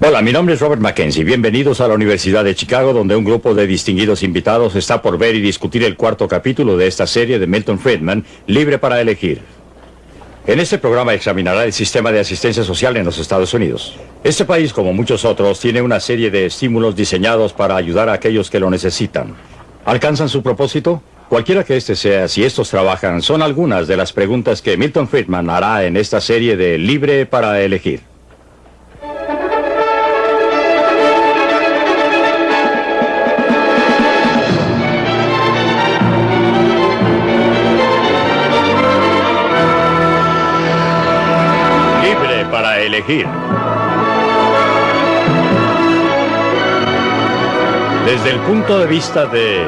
Hola, mi nombre es Robert Mackenzie. Bienvenidos a la Universidad de Chicago, donde un grupo de distinguidos invitados está por ver y discutir el cuarto capítulo de esta serie de Milton Friedman, Libre para Elegir. En este programa examinará el sistema de asistencia social en los Estados Unidos. Este país, como muchos otros, tiene una serie de estímulos diseñados para ayudar a aquellos que lo necesitan. ¿Alcanzan su propósito? Cualquiera que este sea, si estos trabajan, son algunas de las preguntas que Milton Friedman hará en esta serie de Libre para Elegir. Elegir. Desde el punto de vista de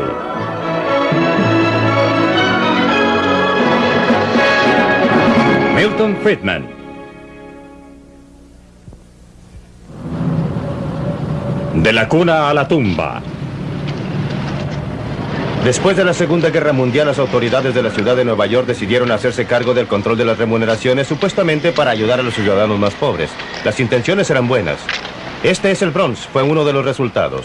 Milton Friedman. De la cuna a la tumba. Después de la Segunda Guerra Mundial, las autoridades de la ciudad de Nueva York decidieron hacerse cargo del control de las remuneraciones, supuestamente para ayudar a los ciudadanos más pobres. Las intenciones eran buenas. Este es el Bronx, fue uno de los resultados.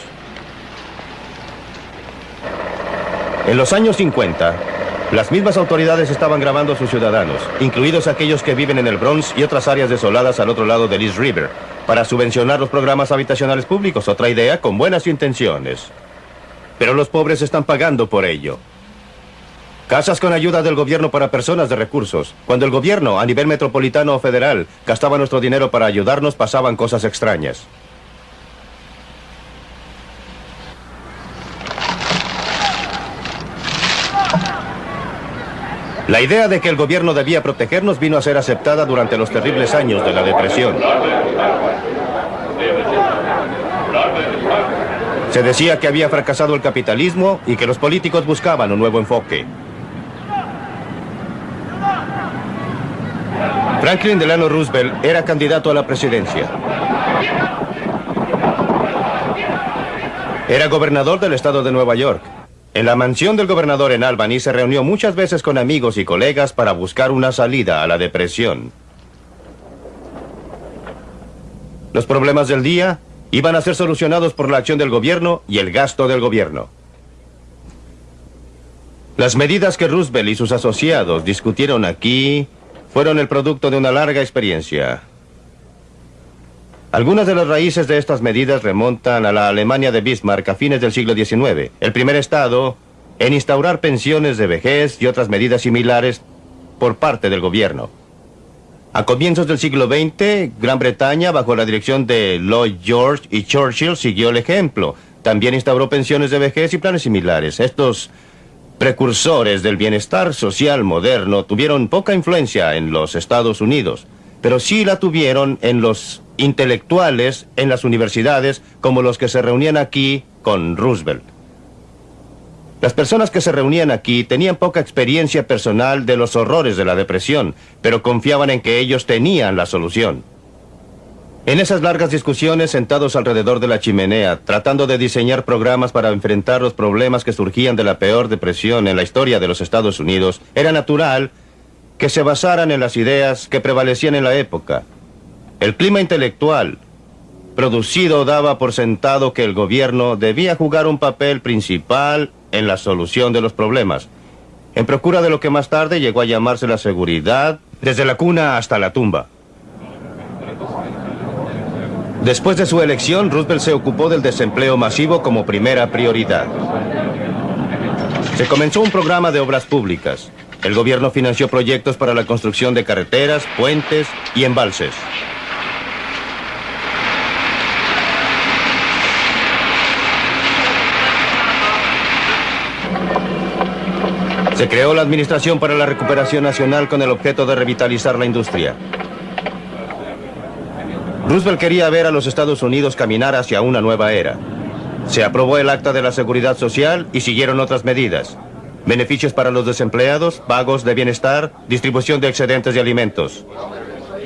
En los años 50, las mismas autoridades estaban grabando a sus ciudadanos, incluidos aquellos que viven en el Bronx y otras áreas desoladas al otro lado del East River, para subvencionar los programas habitacionales públicos, otra idea con buenas intenciones. Pero los pobres están pagando por ello. Casas con ayuda del gobierno para personas de recursos. Cuando el gobierno, a nivel metropolitano o federal, gastaba nuestro dinero para ayudarnos, pasaban cosas extrañas. La idea de que el gobierno debía protegernos vino a ser aceptada durante los terribles años de la depresión. Se decía que había fracasado el capitalismo y que los políticos buscaban un nuevo enfoque. Franklin Delano Roosevelt era candidato a la presidencia. Era gobernador del estado de Nueva York. En la mansión del gobernador en Albany se reunió muchas veces con amigos y colegas para buscar una salida a la depresión. Los problemas del día iban a ser solucionados por la acción del gobierno y el gasto del gobierno. Las medidas que Roosevelt y sus asociados discutieron aquí fueron el producto de una larga experiencia. Algunas de las raíces de estas medidas remontan a la Alemania de Bismarck a fines del siglo XIX, el primer estado en instaurar pensiones de vejez y otras medidas similares por parte del gobierno. A comienzos del siglo XX, Gran Bretaña, bajo la dirección de Lloyd George y Churchill, siguió el ejemplo. También instauró pensiones de vejez y planes similares. Estos precursores del bienestar social moderno tuvieron poca influencia en los Estados Unidos, pero sí la tuvieron en los intelectuales en las universidades como los que se reunían aquí con Roosevelt. Las personas que se reunían aquí tenían poca experiencia personal de los horrores de la depresión, pero confiaban en que ellos tenían la solución. En esas largas discusiones, sentados alrededor de la chimenea, tratando de diseñar programas para enfrentar los problemas que surgían de la peor depresión en la historia de los Estados Unidos, era natural que se basaran en las ideas que prevalecían en la época. El clima intelectual producido daba por sentado que el gobierno debía jugar un papel principal en la solución de los problemas, en procura de lo que más tarde llegó a llamarse la seguridad desde la cuna hasta la tumba. Después de su elección, Roosevelt se ocupó del desempleo masivo como primera prioridad. Se comenzó un programa de obras públicas. El gobierno financió proyectos para la construcción de carreteras, puentes y embalses. Se creó la Administración para la Recuperación Nacional con el objeto de revitalizar la industria. Roosevelt quería ver a los Estados Unidos caminar hacia una nueva era. Se aprobó el Acta de la Seguridad Social y siguieron otras medidas. Beneficios para los desempleados, pagos de bienestar, distribución de excedentes de alimentos.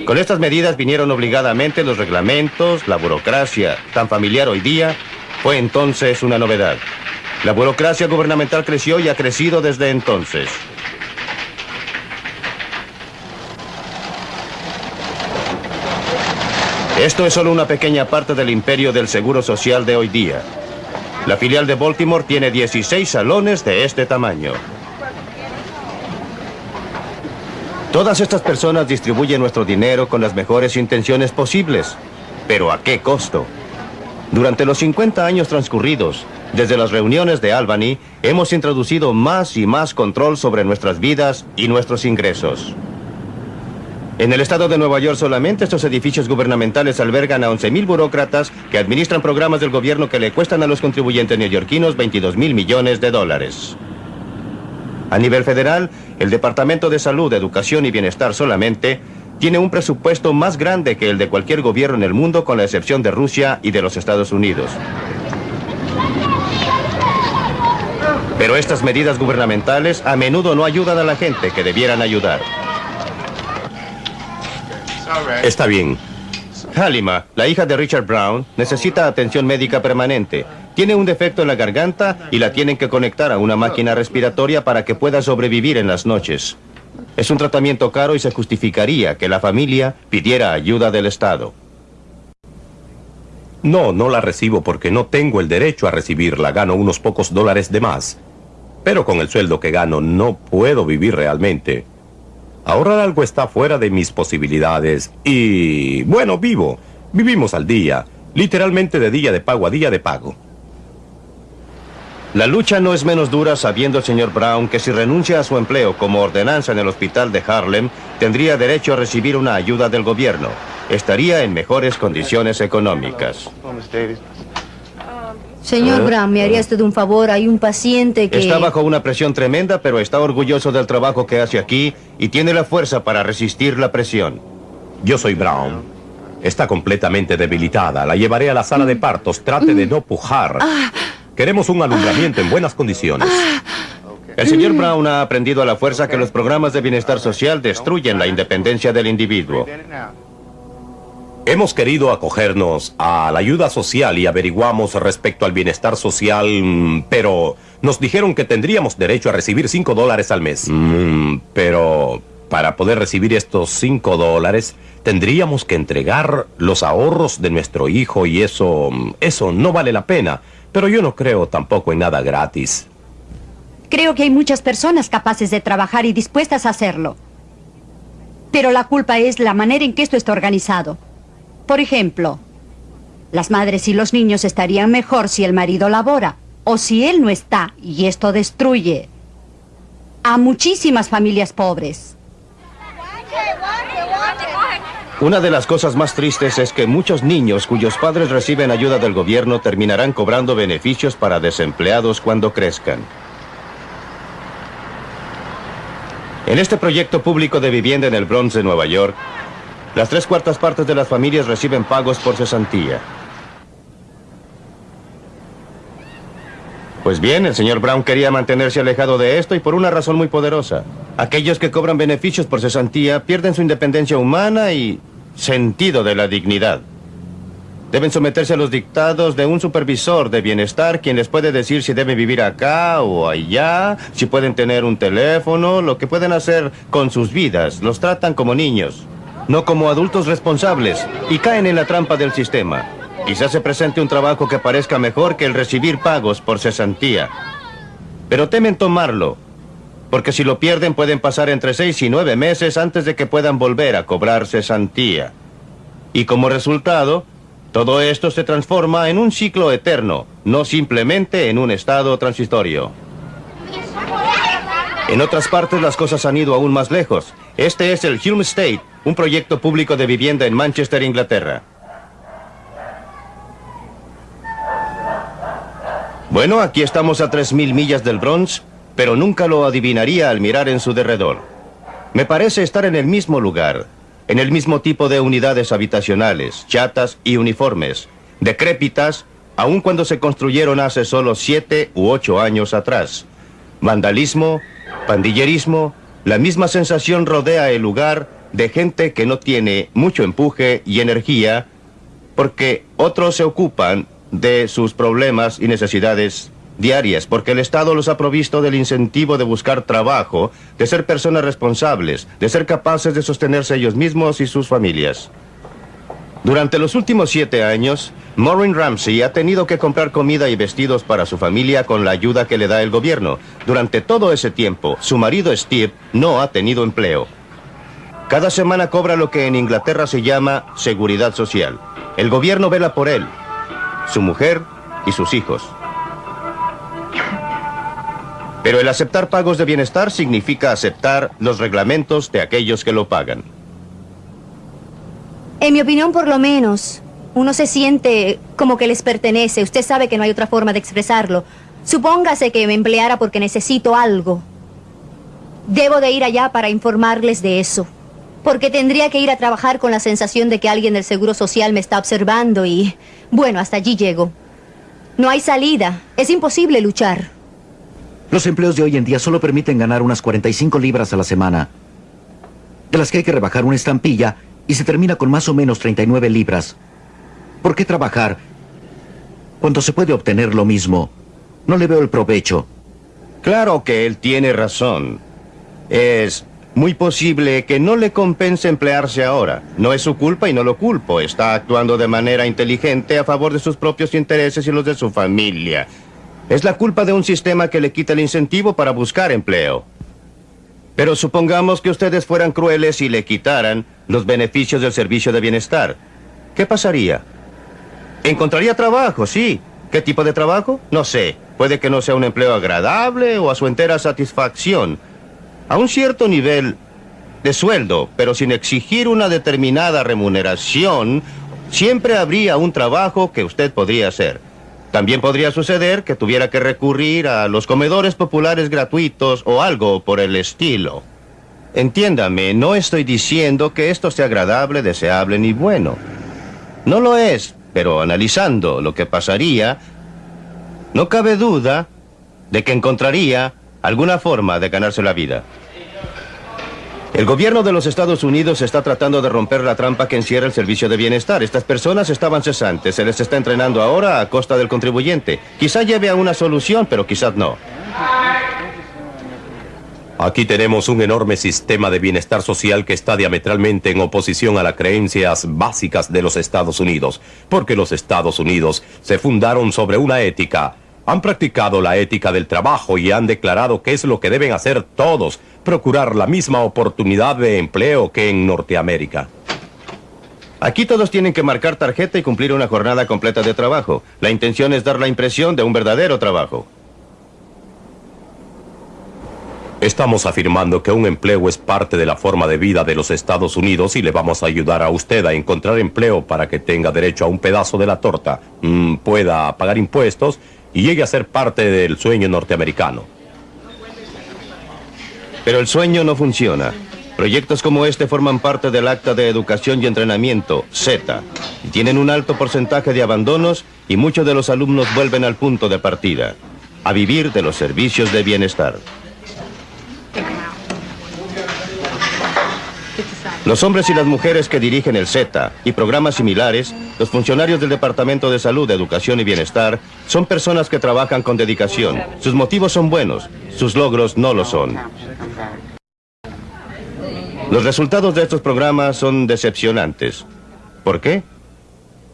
Con estas medidas vinieron obligadamente los reglamentos, la burocracia, tan familiar hoy día, fue entonces una novedad. La burocracia gubernamental creció y ha crecido desde entonces. Esto es solo una pequeña parte del imperio del seguro social de hoy día. La filial de Baltimore tiene 16 salones de este tamaño. Todas estas personas distribuyen nuestro dinero con las mejores intenciones posibles. Pero ¿a qué costo? Durante los 50 años transcurridos, desde las reuniones de Albany, hemos introducido más y más control sobre nuestras vidas y nuestros ingresos. En el estado de Nueva York solamente estos edificios gubernamentales albergan a 11.000 burócratas que administran programas del gobierno que le cuestan a los contribuyentes neoyorquinos 22 mil millones de dólares. A nivel federal, el Departamento de Salud, Educación y Bienestar solamente tiene un presupuesto más grande que el de cualquier gobierno en el mundo con la excepción de Rusia y de los Estados Unidos. Pero estas medidas gubernamentales a menudo no ayudan a la gente que debieran ayudar. Está bien. Halima, la hija de Richard Brown, necesita atención médica permanente. Tiene un defecto en la garganta y la tienen que conectar a una máquina respiratoria para que pueda sobrevivir en las noches. Es un tratamiento caro y se justificaría que la familia pidiera ayuda del Estado. No, no la recibo porque no tengo el derecho a recibirla. Gano unos pocos dólares de más. Pero con el sueldo que gano no puedo vivir realmente. Ahorrar algo está fuera de mis posibilidades. Y, bueno, vivo. Vivimos al día. Literalmente de día de pago a día de pago. La lucha no es menos dura sabiendo el señor Brown que si renuncia a su empleo como ordenanza en el hospital de Harlem, tendría derecho a recibir una ayuda del gobierno. Estaría en mejores condiciones económicas. Señor Brown, ¿me haría usted un favor? Hay un paciente que... Está bajo una presión tremenda, pero está orgulloso del trabajo que hace aquí y tiene la fuerza para resistir la presión. Yo soy Brown. Está completamente debilitada. La llevaré a la sala de partos. Trate de no pujar. Queremos un alumbramiento en buenas condiciones. El señor Brown ha aprendido a la fuerza que los programas de bienestar social destruyen la independencia del individuo. Hemos querido acogernos a la ayuda social y averiguamos respecto al bienestar social, mm, pero nos dijeron que tendríamos derecho a recibir 5 dólares al mes. Mm, pero para poder recibir estos 5 dólares, tendríamos que entregar los ahorros de nuestro hijo y eso, mm, eso no vale la pena. Pero yo no creo tampoco en nada gratis. Creo que hay muchas personas capaces de trabajar y dispuestas a hacerlo. Pero la culpa es la manera en que esto está organizado. Por ejemplo, las madres y los niños estarían mejor si el marido labora o si él no está y esto destruye a muchísimas familias pobres. Una de las cosas más tristes es que muchos niños cuyos padres reciben ayuda del gobierno terminarán cobrando beneficios para desempleados cuando crezcan. En este proyecto público de vivienda en el Bronx de Nueva York, las tres cuartas partes de las familias reciben pagos por cesantía. Pues bien, el señor Brown quería mantenerse alejado de esto y por una razón muy poderosa. Aquellos que cobran beneficios por cesantía pierden su independencia humana y sentido de la dignidad. Deben someterse a los dictados de un supervisor de bienestar quien les puede decir si deben vivir acá o allá, si pueden tener un teléfono, lo que pueden hacer con sus vidas. Los tratan como niños, no como adultos responsables y caen en la trampa del sistema. Quizás se presente un trabajo que parezca mejor que el recibir pagos por cesantía. Pero temen tomarlo, porque si lo pierden pueden pasar entre seis y nueve meses antes de que puedan volver a cobrar cesantía. Y como resultado, todo esto se transforma en un ciclo eterno, no simplemente en un estado transitorio. En otras partes las cosas han ido aún más lejos. Este es el Hume State, un proyecto público de vivienda en Manchester, Inglaterra. Bueno, aquí estamos a 3.000 millas del Bronx, pero nunca lo adivinaría al mirar en su derredor. Me parece estar en el mismo lugar, en el mismo tipo de unidades habitacionales, chatas y uniformes, decrépitas, aun cuando se construyeron hace solo siete u ocho años atrás. Vandalismo, pandillerismo, la misma sensación rodea el lugar de gente que no tiene mucho empuje y energía porque otros se ocupan de sus problemas y necesidades diarias, porque el Estado los ha provisto del incentivo de buscar trabajo, de ser personas responsables, de ser capaces de sostenerse ellos mismos y sus familias. Durante los últimos siete años, Maureen Ramsey ha tenido que comprar comida y vestidos para su familia con la ayuda que le da el gobierno. Durante todo ese tiempo, su marido Steve no ha tenido empleo. Cada semana cobra lo que en Inglaterra se llama seguridad social. El gobierno vela por él, su mujer y sus hijos. Pero el aceptar pagos de bienestar significa aceptar los reglamentos de aquellos que lo pagan. En mi opinión, por lo menos, uno se siente como que les pertenece. Usted sabe que no hay otra forma de expresarlo. Supóngase que me empleara porque necesito algo. Debo de ir allá para informarles de eso. Porque tendría que ir a trabajar con la sensación de que alguien del Seguro Social me está observando y... Bueno, hasta allí llego. No hay salida. Es imposible luchar. Los empleos de hoy en día solo permiten ganar unas 45 libras a la semana. De las que hay que rebajar una estampilla y se termina con más o menos 39 libras. ¿Por qué trabajar cuando se puede obtener lo mismo? No le veo el provecho. Claro que él tiene razón. Es muy posible que no le compense emplearse ahora. No es su culpa y no lo culpo. Está actuando de manera inteligente a favor de sus propios intereses y los de su familia. Es la culpa de un sistema que le quita el incentivo para buscar empleo. Pero supongamos que ustedes fueran crueles y le quitaran los beneficios del servicio de bienestar. ¿Qué pasaría? Encontraría trabajo, sí. ¿Qué tipo de trabajo? No sé. Puede que no sea un empleo agradable o a su entera satisfacción. A un cierto nivel de sueldo, pero sin exigir una determinada remuneración, siempre habría un trabajo que usted podría hacer. También podría suceder que tuviera que recurrir a los comedores populares gratuitos o algo por el estilo. Entiéndame, no estoy diciendo que esto sea agradable, deseable ni bueno. No lo es, pero analizando lo que pasaría, no cabe duda de que encontraría alguna forma de ganarse la vida. El gobierno de los Estados Unidos está tratando de romper la trampa que encierra el servicio de bienestar. Estas personas estaban cesantes, se les está entrenando ahora a costa del contribuyente. Quizá lleve a una solución, pero quizás no. Aquí tenemos un enorme sistema de bienestar social que está diametralmente en oposición a las creencias básicas de los Estados Unidos, porque los Estados Unidos se fundaron sobre una ética han practicado la ética del trabajo y han declarado que es lo que deben hacer todos, procurar la misma oportunidad de empleo que en Norteamérica. Aquí todos tienen que marcar tarjeta y cumplir una jornada completa de trabajo. La intención es dar la impresión de un verdadero trabajo. Estamos afirmando que un empleo es parte de la forma de vida de los Estados Unidos y le vamos a ayudar a usted a encontrar empleo para que tenga derecho a un pedazo de la torta, mm, pueda pagar impuestos y llegue a ser parte del sueño norteamericano. Pero el sueño no funciona. Proyectos como este forman parte del Acta de Educación y Entrenamiento, Z, tienen un alto porcentaje de abandonos y muchos de los alumnos vuelven al punto de partida, a vivir de los servicios de bienestar. Los hombres y las mujeres que dirigen el Z y programas similares, los funcionarios del Departamento de Salud, Educación y Bienestar, son personas que trabajan con dedicación. Sus motivos son buenos, sus logros no lo son. Los resultados de estos programas son decepcionantes. ¿Por qué?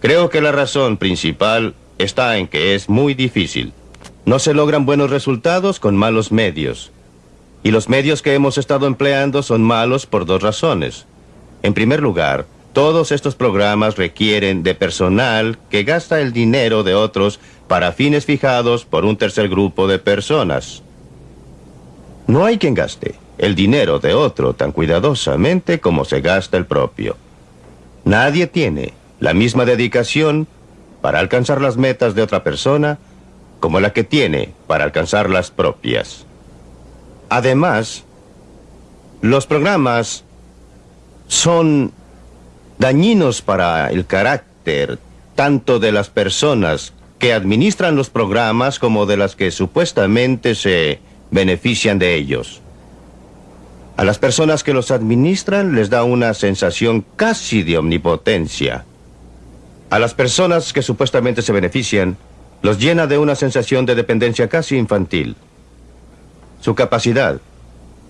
Creo que la razón principal está en que es muy difícil. No se logran buenos resultados con malos medios. Y los medios que hemos estado empleando son malos por dos razones. En primer lugar, todos estos programas requieren de personal que gasta el dinero de otros para fines fijados por un tercer grupo de personas. No hay quien gaste el dinero de otro tan cuidadosamente como se gasta el propio. Nadie tiene la misma dedicación para alcanzar las metas de otra persona como la que tiene para alcanzar las propias. Además, los programas son dañinos para el carácter tanto de las personas que administran los programas como de las que supuestamente se benefician de ellos. A las personas que los administran les da una sensación casi de omnipotencia. A las personas que supuestamente se benefician, los llena de una sensación de dependencia casi infantil. Su capacidad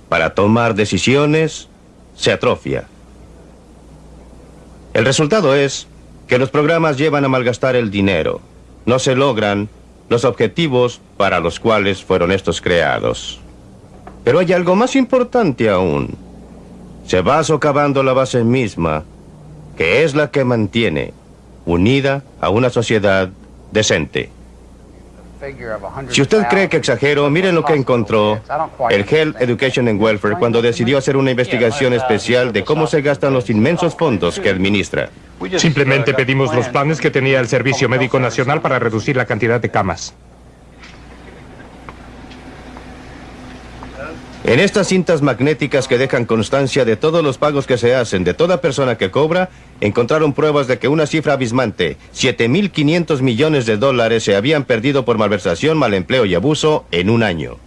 para tomar decisiones se atrofia. El resultado es que los programas llevan a malgastar el dinero. No se logran los objetivos para los cuales fueron estos creados. Pero hay algo más importante aún. Se va socavando la base misma, que es la que mantiene unida a una sociedad decente. Si usted cree que exagero, miren lo que encontró el Health Education and Welfare cuando decidió hacer una investigación especial de cómo se gastan los inmensos fondos que administra. Simplemente pedimos los planes que tenía el Servicio Médico Nacional para reducir la cantidad de camas. En estas cintas magnéticas que dejan constancia de todos los pagos que se hacen de toda persona que cobra, encontraron pruebas de que una cifra abismante, 7.500 millones de dólares, se habían perdido por malversación, mal empleo y abuso en un año.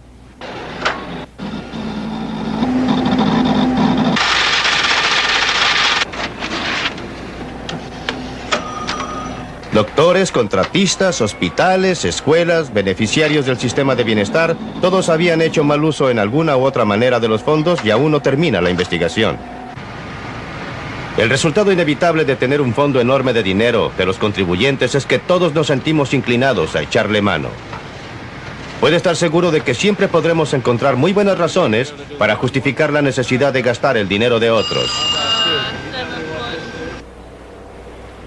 Doctores, contratistas, hospitales, escuelas, beneficiarios del sistema de bienestar, todos habían hecho mal uso en alguna u otra manera de los fondos y aún no termina la investigación. El resultado inevitable de tener un fondo enorme de dinero de los contribuyentes es que todos nos sentimos inclinados a echarle mano. Puede estar seguro de que siempre podremos encontrar muy buenas razones para justificar la necesidad de gastar el dinero de otros.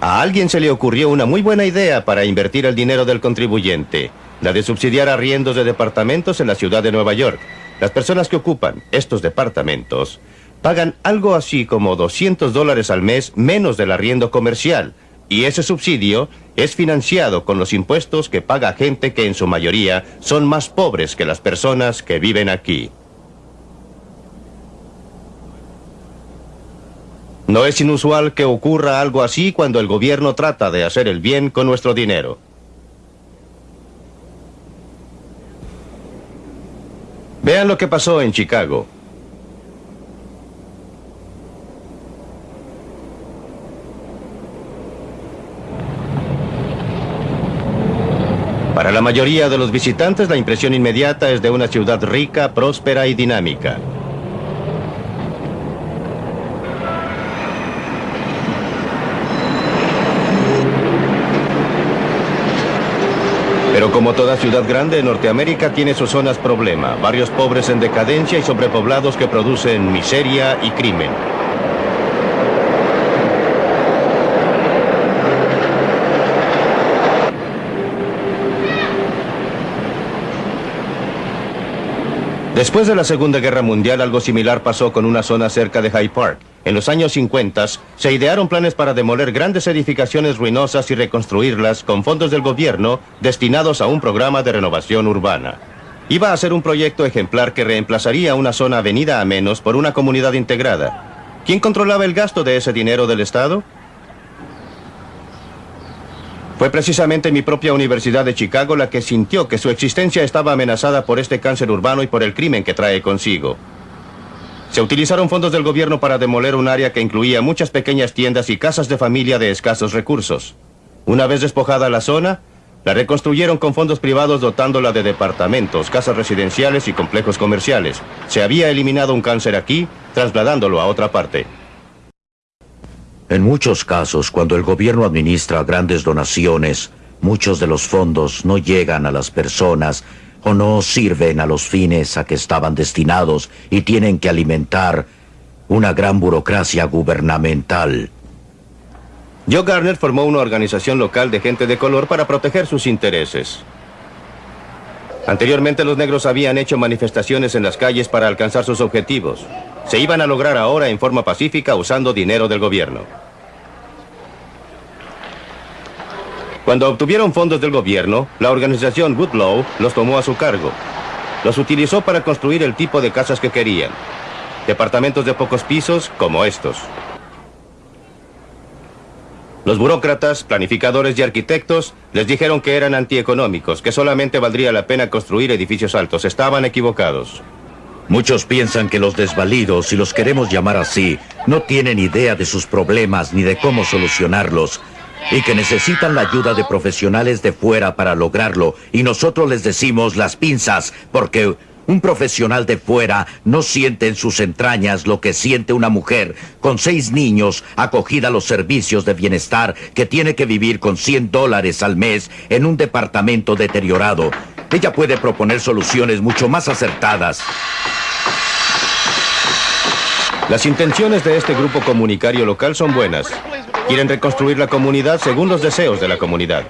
A alguien se le ocurrió una muy buena idea para invertir el dinero del contribuyente, la de subsidiar arriendos de departamentos en la ciudad de Nueva York. Las personas que ocupan estos departamentos pagan algo así como 200 dólares al mes menos del arriendo comercial, y ese subsidio es financiado con los impuestos que paga gente que en su mayoría son más pobres que las personas que viven aquí. No es inusual que ocurra algo así cuando el gobierno trata de hacer el bien con nuestro dinero. Vean lo que pasó en Chicago. Para la mayoría de los visitantes, la impresión inmediata es de una ciudad rica, próspera y dinámica. Pero como toda ciudad grande en Norteamérica tiene sus zonas problema, barrios pobres en decadencia y sobrepoblados que producen miseria y crimen. Después de la Segunda Guerra Mundial, algo similar pasó con una zona cerca de Hyde Park. En los años 50 se idearon planes para demoler grandes edificaciones ruinosas y reconstruirlas con fondos del gobierno destinados a un programa de renovación urbana. Iba a ser un proyecto ejemplar que reemplazaría una zona avenida a menos por una comunidad integrada. ¿Quién controlaba el gasto de ese dinero del Estado? Fue precisamente mi propia Universidad de Chicago la que sintió que su existencia estaba amenazada por este cáncer urbano y por el crimen que trae consigo. Se utilizaron fondos del gobierno para demoler un área que incluía muchas pequeñas tiendas y casas de familia de escasos recursos. Una vez despojada la zona, la reconstruyeron con fondos privados dotándola de departamentos, casas residenciales y complejos comerciales. Se había eliminado un cáncer aquí, trasladándolo a otra parte. En muchos casos, cuando el gobierno administra grandes donaciones, muchos de los fondos no llegan a las personas o no sirven a los fines a que estaban destinados y tienen que alimentar una gran burocracia gubernamental. Joe Garner formó una organización local de gente de color para proteger sus intereses. Anteriormente los negros habían hecho manifestaciones en las calles para alcanzar sus objetivos. Se iban a lograr ahora en forma pacífica usando dinero del gobierno. Cuando obtuvieron fondos del gobierno, la organización Woodlow los tomó a su cargo. Los utilizó para construir el tipo de casas que querían. Departamentos de pocos pisos como estos. Los burócratas, planificadores y arquitectos les dijeron que eran antieconómicos, que solamente valdría la pena construir edificios altos. Estaban equivocados. Muchos piensan que los desvalidos, si los queremos llamar así, no tienen idea de sus problemas ni de cómo solucionarlos y que necesitan la ayuda de profesionales de fuera para lograrlo. Y nosotros les decimos las pinzas porque Un profesional de fuera no siente en sus entrañas lo que siente una mujer con seis niños acogida a los servicios de bienestar que tiene que vivir con 100 dólares al mes en un departamento deteriorado. Ella puede proponer soluciones mucho más acertadas. Las intenciones de este grupo comunicario local son buenas. Quieren reconstruir la comunidad según los deseos de la comunidad.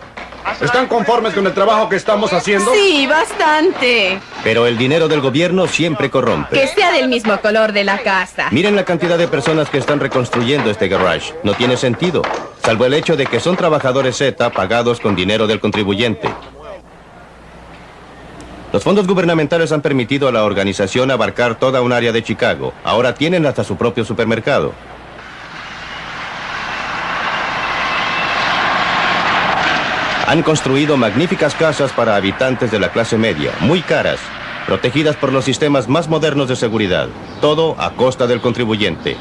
¿Están conformes con el trabajo que estamos haciendo? Sí, bastante. Pero el dinero del gobierno siempre corrompe. Que sea del mismo color de la casa. Miren la cantidad de personas que están reconstruyendo este garage. No tiene sentido, salvo el hecho de que son trabajadores Z pagados con dinero del contribuyente. Los fondos gubernamentales han permitido a la organización abarcar toda un área de Chicago. Ahora tienen hasta su propio supermercado. Han construido magníficas casas para habitantes de la clase media, muy caras, protegidas por los sistemas más modernos de seguridad, todo a costa del contribuyente.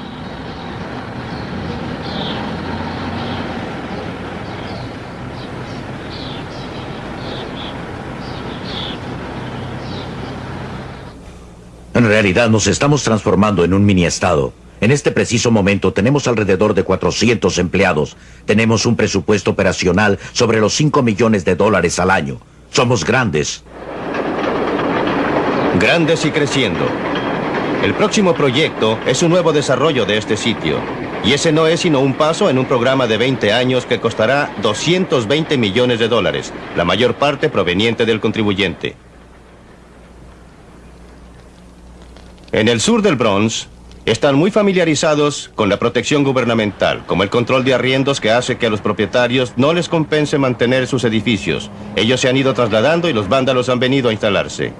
En realidad nos estamos transformando en un mini-estado. En este preciso momento tenemos alrededor de 400 empleados. Tenemos un presupuesto operacional sobre los 5 millones de dólares al año. Somos grandes. Grandes y creciendo. El próximo proyecto es un nuevo desarrollo de este sitio. Y ese no es sino un paso en un programa de 20 años que costará 220 millones de dólares, la mayor parte proveniente del contribuyente. En el sur del Bronx, están muy familiarizados con la protección gubernamental, como el control de arriendos que hace que a los propietarios no les compense mantener sus edificios. Ellos se han ido trasladando y los vándalos han venido a instalarse.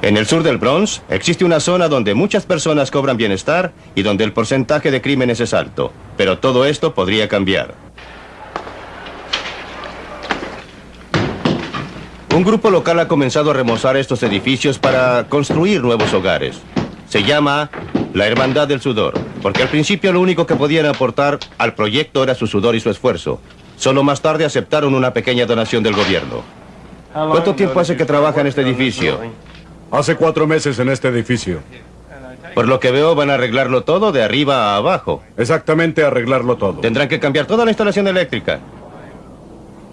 En el sur del Bronx existe una zona donde muchas personas cobran bienestar y donde el porcentaje de crímenes es alto. Pero todo esto podría cambiar. Un grupo local ha comenzado a remozar estos edificios para construir nuevos hogares. Se llama la Hermandad del Sudor, porque al principio lo único que podían aportar al proyecto era su sudor y su esfuerzo. Solo más tarde aceptaron una pequeña donación del gobierno. ¿Cuánto tiempo hace que trabaja en este edificio? Hace cuatro meses en este edificio. Por lo que veo, van a arreglarlo todo de arriba a abajo. Exactamente, arreglarlo todo. Tendrán que cambiar toda la instalación eléctrica.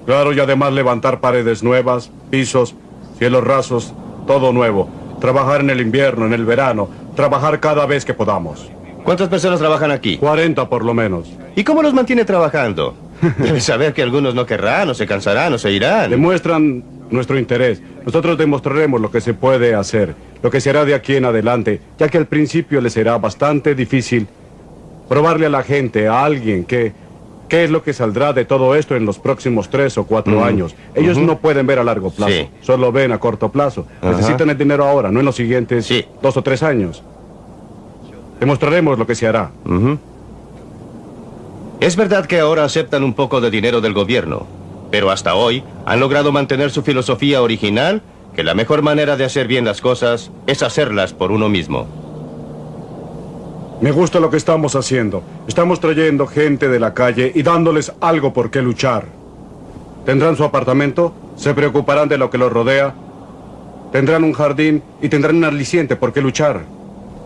Claro, y además levantar paredes nuevas, pisos, cielos rasos, todo nuevo. Trabajar en el invierno, en el verano, trabajar cada vez que podamos. ¿Cuántas personas trabajan aquí? 40 por lo menos. ¿Y cómo los mantiene trabajando? Debe saber que algunos no querrán, o se cansarán, o se irán. Demuestran nuestro interés. Nosotros demostraremos lo que se puede hacer, lo que se hará de aquí en adelante, ya que al principio les será bastante difícil probarle a la gente, a alguien que ¿Qué es lo que saldrá de todo esto en los próximos tres o cuatro años? Ellos no pueden ver a largo plazo, solo ven a corto plazo. Necesitan el dinero ahora, no en los siguientes dos o tres años. Demostraremos lo que se hará. Es verdad que ahora aceptan un poco de dinero del gobierno, pero hasta hoy han logrado mantener su filosofía original, que la mejor manera de hacer bien las cosas es hacerlas por uno mismo. Me gusta lo que estamos haciendo. Estamos trayendo gente de la calle y dándoles algo por qué luchar. Tendrán su apartamento, se preocuparán de lo que los rodea, tendrán un jardín y tendrán un aliciente por qué luchar.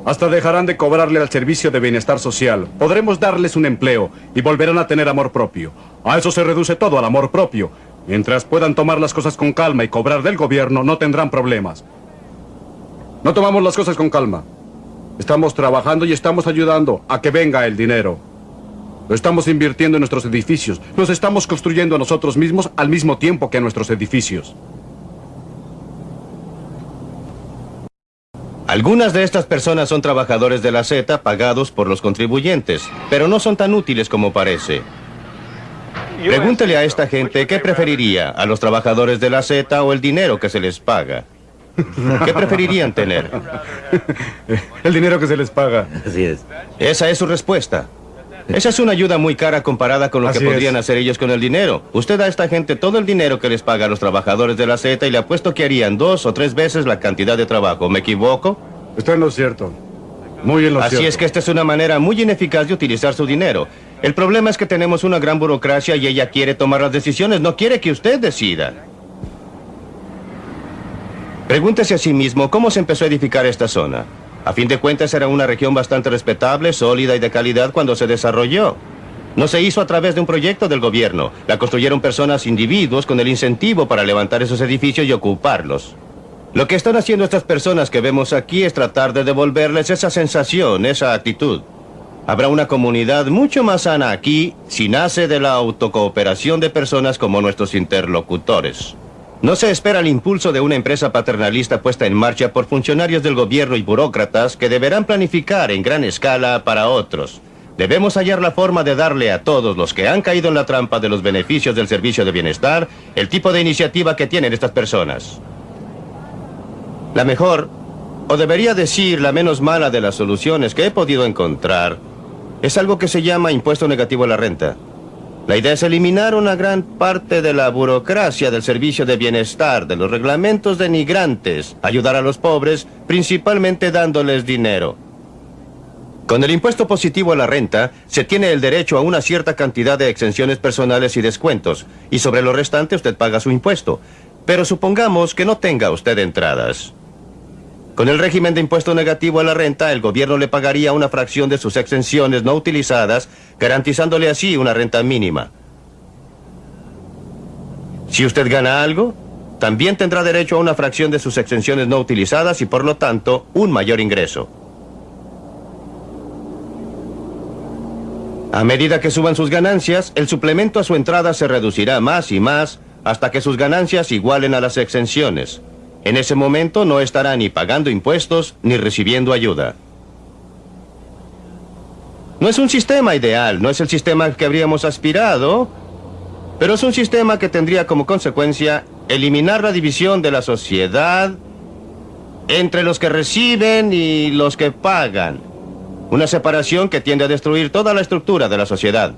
Hasta dejarán de cobrarle al servicio de bienestar social. Podremos darles un empleo y volverán a tener amor propio. A eso se reduce todo, al amor propio. Mientras puedan tomar las cosas con calma y cobrar del gobierno, no tendrán problemas. No tomamos las cosas con calma. Estamos trabajando y estamos ayudando a que venga el dinero. Lo estamos invirtiendo en nuestros edificios. Nos estamos construyendo a nosotros mismos al mismo tiempo que a nuestros edificios. Algunas de estas personas son trabajadores de la Z pagados por los contribuyentes, pero no son tan útiles como parece. Pregúntele a esta gente qué preferiría, a los trabajadores de la Z o el dinero que se les paga. ¿Qué preferirían tener? El dinero que se les paga. Así es. Esa es su respuesta. Esa es una ayuda muy cara comparada con lo que podrían hacer ellos con el dinero. Usted da a esta gente todo el dinero que les paga a los trabajadores de la Z y le apuesto que harían dos o tres veces la cantidad de trabajo. ¿Me equivoco? Está en lo cierto. Muy en lo Así es que esta es una manera muy ineficaz de utilizar su dinero. El problema es que tenemos una gran burocracia y ella quiere tomar las decisiones, no quiere que usted decida. Pregúntese a sí mismo cómo se empezó a edificar esta zona. A fin de cuentas era una región bastante respetable, sólida y de calidad cuando se desarrolló. No se hizo a través de un proyecto del gobierno. La construyeron personas, individuos, con el incentivo para levantar esos edificios y ocuparlos. Lo que están haciendo estas personas que vemos aquí es tratar de devolverles esa sensación, esa actitud. Habrá una comunidad mucho más sana aquí si nace de la autocooperación de personas como nuestros interlocutores. No se espera el impulso de una empresa paternalista puesta en marcha por funcionarios del gobierno y burócratas que deberán planificar en gran escala para otros. Debemos hallar la forma de darle a todos los que han caído en la trampa de los beneficios del servicio de bienestar el tipo de iniciativa que tienen estas personas. La mejor, o debería decir la menos mala de las soluciones que he podido encontrar, es algo que se llama impuesto negativo a la renta. La idea es eliminar una gran parte de la burocracia del servicio de bienestar, de los reglamentos denigrantes, ayudar a los pobres, principalmente dándoles dinero. Con el impuesto positivo a la renta, se tiene el derecho a una cierta cantidad de exenciones personales y descuentos, y sobre lo restante usted paga su impuesto. Pero supongamos que no tenga usted entradas. Con el régimen de impuesto negativo a la renta, el gobierno le pagaría una fracción de sus exenciones no utilizadas, garantizándole así una renta mínima. Si usted gana algo, también tendrá derecho a una fracción de sus exenciones no utilizadas y por lo tanto un mayor ingreso. A medida que suban sus ganancias, el suplemento a su entrada se reducirá más y más hasta que sus ganancias igualen a las exenciones. En ese momento no estará ni pagando impuestos ni recibiendo ayuda. No es un sistema ideal, no es el sistema que habríamos aspirado, pero es un sistema que tendría como consecuencia eliminar la división de la sociedad entre los que reciben y los que pagan. Una separación que tiende a destruir toda la estructura de la sociedad.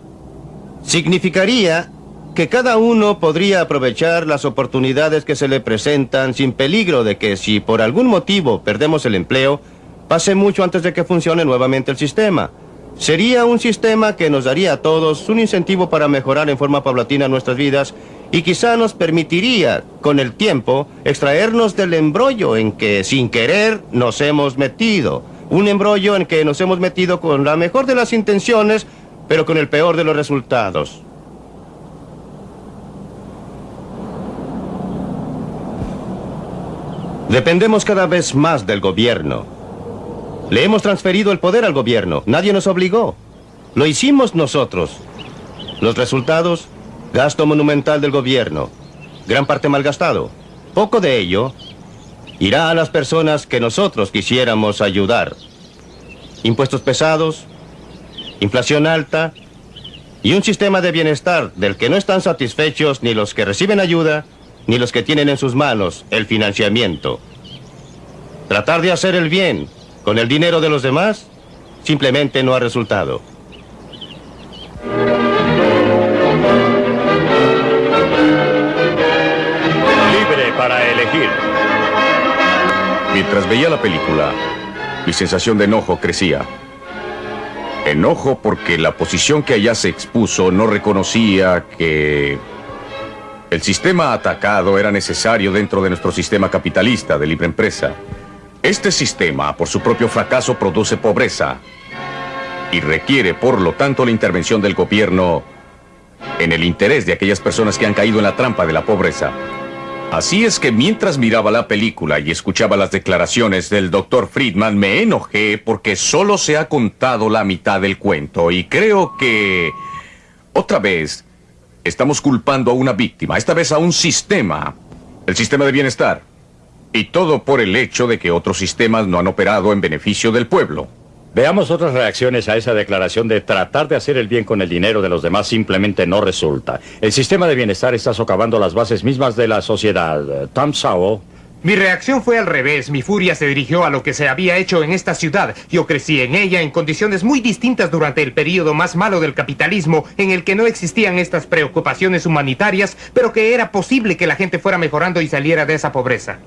Significaría que cada uno podría aprovechar las oportunidades que se le presentan sin peligro de que si por algún motivo perdemos el empleo, pase mucho antes de que funcione nuevamente el sistema. Sería un sistema que nos daría a todos un incentivo para mejorar en forma paulatina nuestras vidas y quizá nos permitiría, con el tiempo, extraernos del embrollo en que sin querer nos hemos metido. Un embrollo en que nos hemos metido con la mejor de las intenciones, pero con el peor de los resultados. Dependemos cada vez más del gobierno. Le hemos transferido el poder al gobierno. Nadie nos obligó. Lo hicimos nosotros. Los resultados, gasto monumental del gobierno. Gran parte malgastado. Poco de ello irá a las personas que nosotros quisiéramos ayudar. Impuestos pesados, inflación alta y un sistema de bienestar del que no están satisfechos ni los que reciben ayuda ni los que tienen en sus manos el financiamiento. Tratar de hacer el bien con el dinero de los demás simplemente no ha resultado. Libre para elegir. Mientras veía la película, mi sensación de enojo crecía. Enojo porque la posición que allá se expuso no reconocía que el sistema atacado era necesario dentro de nuestro sistema capitalista de libre empresa. Este sistema, por su propio fracaso, produce pobreza y requiere, por lo tanto, la intervención del gobierno en el interés de aquellas personas que han caído en la trampa de la pobreza. Así es que mientras miraba la película y escuchaba las declaraciones del doctor Friedman, me enojé porque solo se ha contado la mitad del cuento y creo que, otra vez, Estamos culpando a una víctima, esta vez a un sistema, el sistema de bienestar. Y todo por el hecho de que otros sistemas no han operado en beneficio del pueblo. Veamos otras reacciones a esa declaración de tratar de hacer el bien con el dinero de los demás simplemente no resulta. El sistema de bienestar está socavando las bases mismas de la sociedad. Tom Sowell mi reacción fue al revés. Mi furia se dirigió a lo que se había hecho en esta ciudad. Yo crecí en ella en condiciones muy distintas durante el periodo más malo del capitalismo, en el que no existían estas preocupaciones humanitarias, pero que era posible que la gente fuera mejorando y saliera de esa pobreza.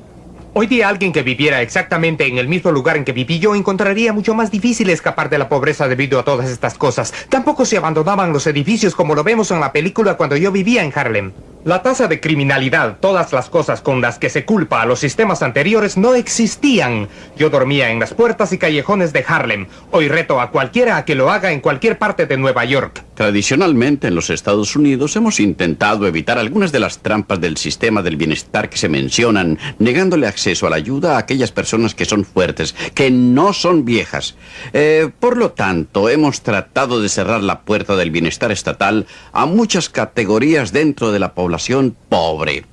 Hoy día alguien que viviera exactamente en el mismo lugar en que viví yo encontraría mucho más difícil escapar de la pobreza debido a todas estas cosas. Tampoco se abandonaban los edificios como lo vemos en la película cuando yo vivía en Harlem. La tasa de criminalidad, todas las cosas con las que se culpa a los sistemas anteriores no existían. Yo dormía en las puertas y callejones de Harlem. Hoy reto a cualquiera a que lo haga en cualquier parte de Nueva York. Tradicionalmente en los Estados Unidos hemos intentado evitar algunas de las trampas del sistema del bienestar que se mencionan, negándole acceso a la ayuda a aquellas personas que son fuertes, que no son viejas. Eh, por lo tanto, hemos tratado de cerrar la puerta del bienestar estatal a muchas categorías dentro de la población pobre,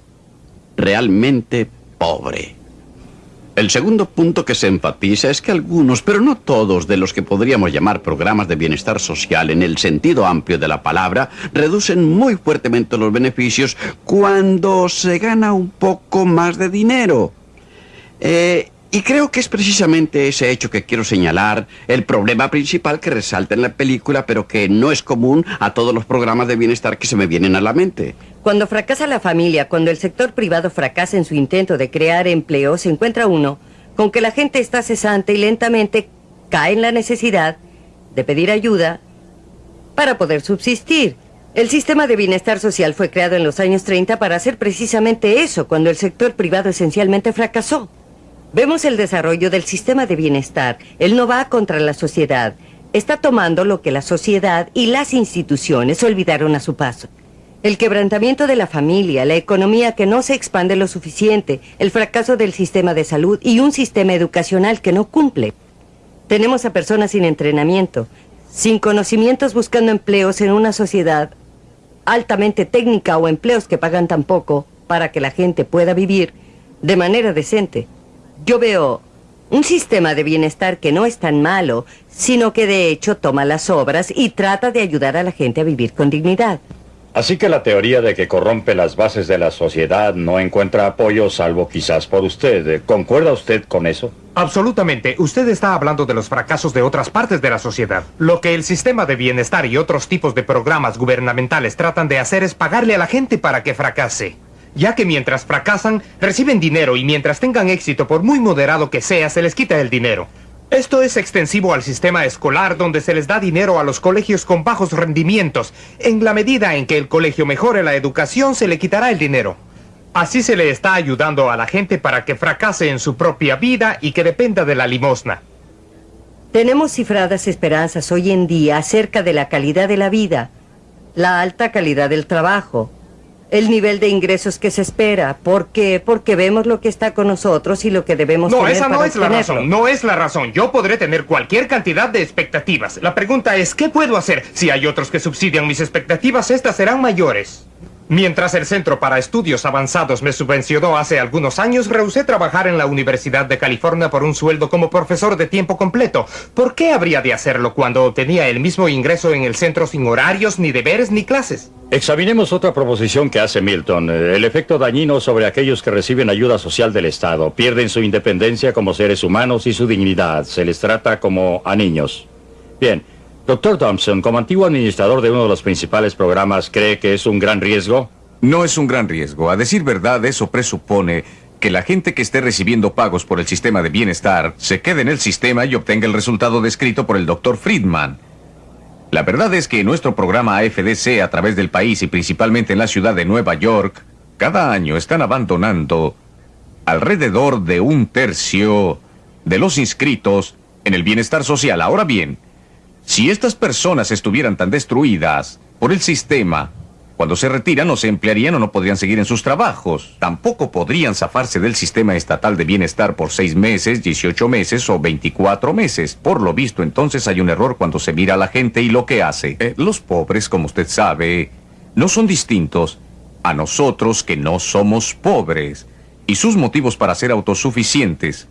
realmente pobre. El segundo punto que se enfatiza es que algunos, pero no todos, de los que podríamos llamar programas de bienestar social en el sentido amplio de la palabra, reducen muy fuertemente los beneficios cuando se gana un poco más de dinero. Eh, y creo que es precisamente ese hecho que quiero señalar, el problema principal que resalta en la película, pero que no es común a todos los programas de bienestar que se me vienen a la mente. Cuando fracasa la familia, cuando el sector privado fracasa en su intento de crear empleo, se encuentra uno con que la gente está cesante y lentamente cae en la necesidad de pedir ayuda para poder subsistir. El sistema de bienestar social fue creado en los años 30 para hacer precisamente eso, cuando el sector privado esencialmente fracasó. Vemos el desarrollo del sistema de bienestar. Él no va contra la sociedad. Está tomando lo que la sociedad y las instituciones olvidaron a su paso. El quebrantamiento de la familia, la economía que no se expande lo suficiente, el fracaso del sistema de salud y un sistema educacional que no cumple. Tenemos a personas sin entrenamiento, sin conocimientos buscando empleos en una sociedad altamente técnica o empleos que pagan tan poco para que la gente pueda vivir de manera decente. Yo veo un sistema de bienestar que no es tan malo, sino que de hecho toma las obras y trata de ayudar a la gente a vivir con dignidad. Así que la teoría de que corrompe las bases de la sociedad no encuentra apoyo salvo quizás por usted. ¿Concuerda usted con eso? Absolutamente. Usted está hablando de los fracasos de otras partes de la sociedad. Lo que el sistema de bienestar y otros tipos de programas gubernamentales tratan de hacer es pagarle a la gente para que fracase ya que mientras fracasan, reciben dinero y mientras tengan éxito, por muy moderado que sea, se les quita el dinero. Esto es extensivo al sistema escolar donde se les da dinero a los colegios con bajos rendimientos. En la medida en que el colegio mejore la educación, se le quitará el dinero. Así se le está ayudando a la gente para que fracase en su propia vida y que dependa de la limosna. Tenemos cifradas esperanzas hoy en día acerca de la calidad de la vida, la alta calidad del trabajo, el nivel de ingresos que se espera. ¿Por qué? Porque vemos lo que está con nosotros y lo que debemos no, tener esa no para es la razón. No es la razón. Yo podré tener cualquier cantidad de expectativas. La pregunta es, ¿qué puedo hacer? Si hay otros que subsidian mis expectativas, estas serán mayores. Mientras el Centro para Estudios Avanzados me subvencionó hace algunos años, rehusé trabajar en la Universidad de California por un sueldo como profesor de tiempo completo. ¿Por qué habría de hacerlo cuando tenía el mismo ingreso en el centro sin horarios, ni deberes, ni clases? Examinemos otra proposición que hace Milton, eh, el efecto dañino sobre aquellos que reciben ayuda social del Estado. Pierden su independencia como seres humanos y su dignidad. Se les trata como a niños. Bien, Doctor Thompson, como antiguo administrador de uno de los principales programas, ¿cree que es un gran riesgo? No es un gran riesgo. A decir verdad, eso presupone que la gente que esté recibiendo pagos por el sistema de bienestar se quede en el sistema y obtenga el resultado descrito por el doctor Friedman. La verdad es que nuestro programa AFDC a través del país y principalmente en la ciudad de Nueva York, cada año están abandonando alrededor de un tercio de los inscritos en el bienestar social. Ahora bien, si estas personas estuvieran tan destruidas por el sistema, cuando se retiran no se emplearían o no podrían seguir en sus trabajos. Tampoco podrían zafarse del sistema estatal de bienestar por seis meses, 18 meses o 24 meses. Por lo visto, entonces hay un error cuando se mira a la gente y lo que hace. Eh, los pobres, como usted sabe, no son distintos a nosotros que no somos pobres. Y sus motivos para ser autosuficientes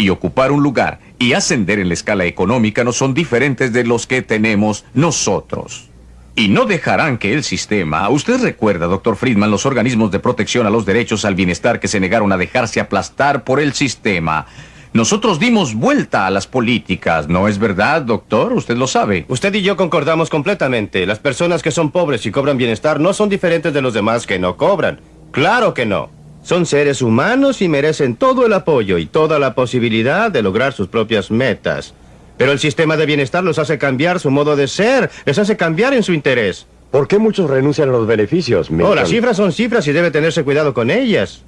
y ocupar un lugar y ascender en la escala económica no son diferentes de los que tenemos nosotros. Y no dejarán que el sistema... Usted recuerda, doctor Friedman, los organismos de protección a los derechos al bienestar que se negaron a dejarse aplastar por el sistema. Nosotros dimos vuelta a las políticas, ¿no es verdad, doctor? Usted lo sabe. Usted y yo concordamos completamente. Las personas que son pobres y cobran bienestar no son diferentes de los demás que no cobran. Claro que no. Son seres humanos y merecen todo el apoyo y toda la posibilidad de lograr sus propias metas. Pero el sistema de bienestar los hace cambiar su modo de ser, les hace cambiar en su interés. ¿Por qué muchos renuncian a los beneficios? Oh, Milton? las cifras son cifras y debe tenerse cuidado con ellas.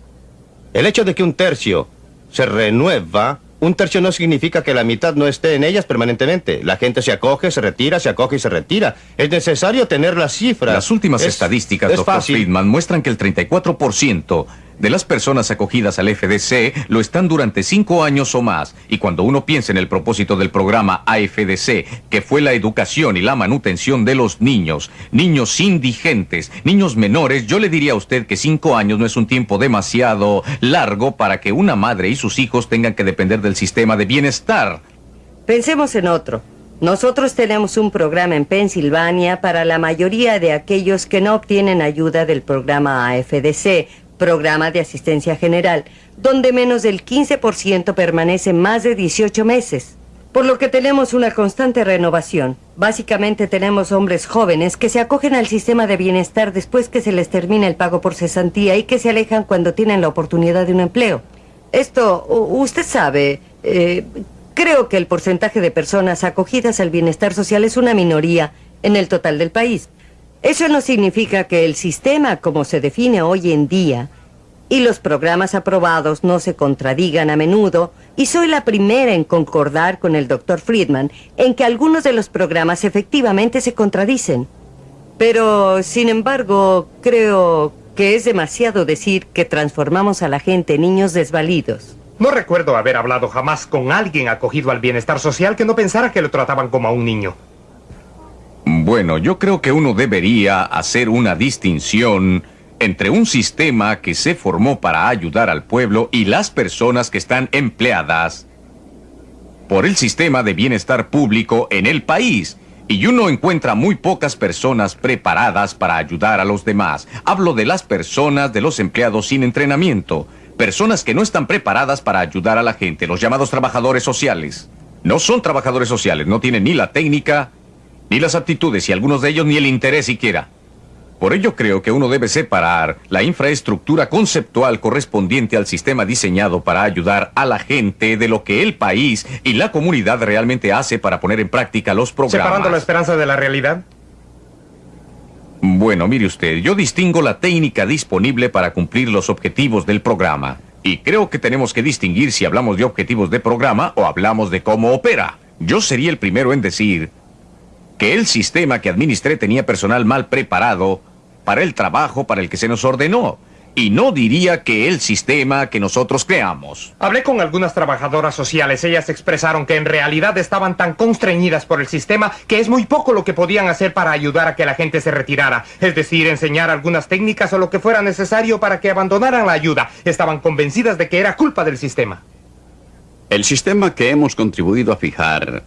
El hecho de que un tercio se renueva, un tercio no significa que la mitad no esté en ellas permanentemente. La gente se acoge, se retira, se acoge y se retira. Es necesario tener las cifras. Las últimas Es- estadísticas, es doctor fácil. Friedman, muestran que el 34% de las personas acogidas al FDC lo están durante cinco años o más. Y cuando uno piensa en el propósito del programa AFDC, que fue la educación y la manutención de los niños, niños indigentes, niños menores, yo le diría a usted que cinco años no es un tiempo demasiado largo para que una madre y sus hijos tengan que depender del sistema de bienestar. Pensemos en otro. Nosotros tenemos un programa en Pensilvania para la mayoría de aquellos que no obtienen ayuda del programa AFDC, Programa de Asistencia General, donde menos del 15% permanece más de 18 meses. Por lo que tenemos una constante renovación. Básicamente tenemos hombres jóvenes que se acogen al sistema de bienestar después que se les termina el pago por cesantía y que se alejan cuando tienen la oportunidad de un empleo. Esto, usted sabe, eh, creo que el porcentaje de personas acogidas al bienestar social es una minoría en el total del país. Eso no significa que el sistema como se define hoy en día y los programas aprobados no se contradigan a menudo, y soy la primera en concordar con el doctor Friedman en que algunos de los programas efectivamente se contradicen. Pero, sin embargo, creo que es demasiado decir que transformamos a la gente en niños desvalidos. No recuerdo haber hablado jamás con alguien acogido al bienestar social que no pensara que lo trataban como a un niño. Bueno, yo creo que uno debería hacer una distinción entre un sistema que se formó para ayudar al pueblo y las personas que están empleadas por el sistema de bienestar público en el país. Y uno encuentra muy pocas personas preparadas para ayudar a los demás. Hablo de las personas, de los empleados sin entrenamiento. Personas que no están preparadas para ayudar a la gente, los llamados trabajadores sociales. No son trabajadores sociales, no tienen ni la técnica, ni las aptitudes y algunos de ellos ni el interés siquiera. Por ello creo que uno debe separar la infraestructura conceptual correspondiente al sistema diseñado para ayudar a la gente de lo que el país y la comunidad realmente hace para poner en práctica los Separando la programas. esperanza de la realidad. Bueno, mire usted, yo distingo la técnica disponible para cumplir los objetivos del programa. Y creo que tenemos que distinguir si hablamos de objetivos de programa o hablamos de cómo opera. Yo sería el primero en decir que el sistema que administré tenía personal mal preparado para el trabajo para el que se nos ordenó. Y no diría que el sistema que nosotros creamos. Hablé con algunas trabajadoras sociales. Ellas expresaron que en realidad estaban tan constreñidas por el sistema que es muy poco lo que podían hacer para ayudar a que la gente se retirara. Es decir, enseñar algunas técnicas o lo que fuera necesario para que abandonaran la ayuda. Estaban convencidas de que era culpa del sistema. El sistema que hemos contribuido a fijar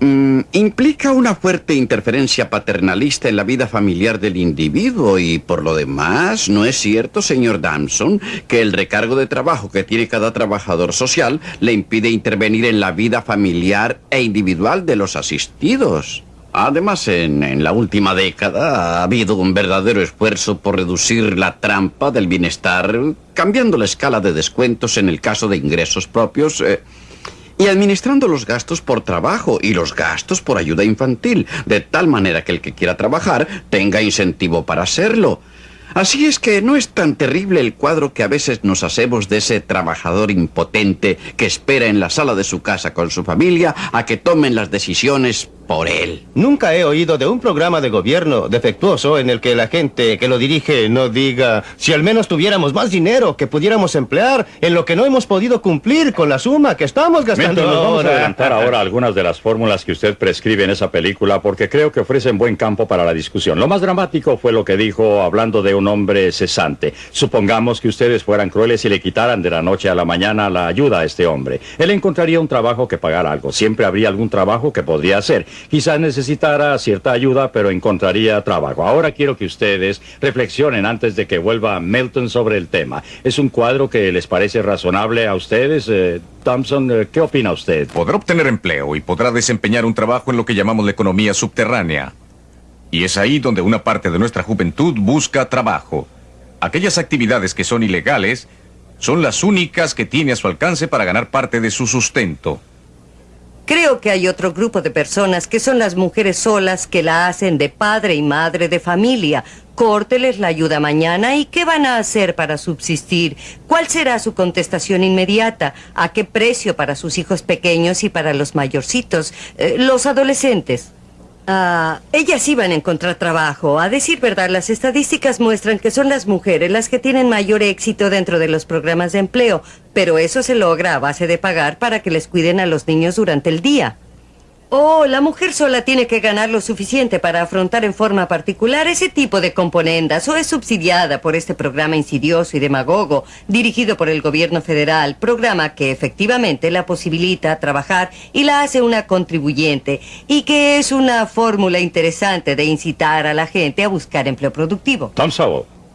mm, implica una fuerte interferencia paternalista en la vida familiar del individuo y por lo demás, ¿no es cierto, señor Damson, que el recargo de trabajo que tiene cada trabajador social le impide intervenir en la vida familiar e individual de los asistidos? Además, en, la última década ha habido un verdadero esfuerzo por reducir la trampa del bienestar, cambiando la escala de descuentos en el caso de ingresos propios eh, y administrando los gastos por trabajo y los gastos por ayuda infantil, de tal manera que el que quiera trabajar tenga incentivo para hacerlo. Así es que no es tan terrible el cuadro que a veces nos hacemos de ese trabajador impotente que espera en la sala de su casa con su familia a que tomen las decisiones por él. Nunca he oído de un programa de gobierno defectuoso en el que la gente que lo dirige no diga si al menos tuviéramos más dinero que pudiéramos emplear en lo que no hemos podido cumplir con la suma que estamos gastando Milton, vamos a adelantar ahora algunas de las fórmulas que usted prescribe en esa película porque creo que ofrecen buen campo para la discusión. Lo más dramático fue lo que dijo hablando de un hombre cesante. Supongamos que ustedes fueran crueles y le quitaran de la noche a la mañana la ayuda a este hombre. Él encontraría un trabajo que pagara algo. Siempre habría algún trabajo que podría hacer. Quizás necesitara cierta ayuda, pero encontraría trabajo. Ahora quiero que ustedes reflexionen antes de que vuelva Milton sobre el tema. ¿Es un cuadro que les parece razonable a ustedes? Eh, Thompson, eh, ¿qué opina usted? Podrá obtener empleo y podrá desempeñar un trabajo en lo que llamamos la economía subterránea. Y es ahí donde una parte de nuestra juventud busca trabajo. Aquellas actividades que son ilegales son las únicas que tiene a su alcance para ganar parte de su sustento. Creo que hay otro grupo de personas que son las mujeres solas que la hacen de padre y madre de familia. Córteles la ayuda mañana y ¿qué van a hacer para subsistir? ¿Cuál será su contestación inmediata? ¿A qué precio para sus hijos pequeños y para los mayorcitos? Eh, los adolescentes. Ah, ellas iban a encontrar trabajo. A decir verdad, las estadísticas muestran que son las mujeres las que tienen mayor éxito dentro de los programas de empleo, pero eso se logra a base de pagar para que les cuiden a los niños durante el día. Oh, la mujer sola tiene que ganar lo suficiente para afrontar en forma particular ese tipo de componendas o es subsidiada por este programa insidioso y demagogo dirigido por el gobierno federal, programa que efectivamente la posibilita trabajar y la hace una contribuyente y que es una fórmula interesante de incitar a la gente a buscar empleo productivo. Tom.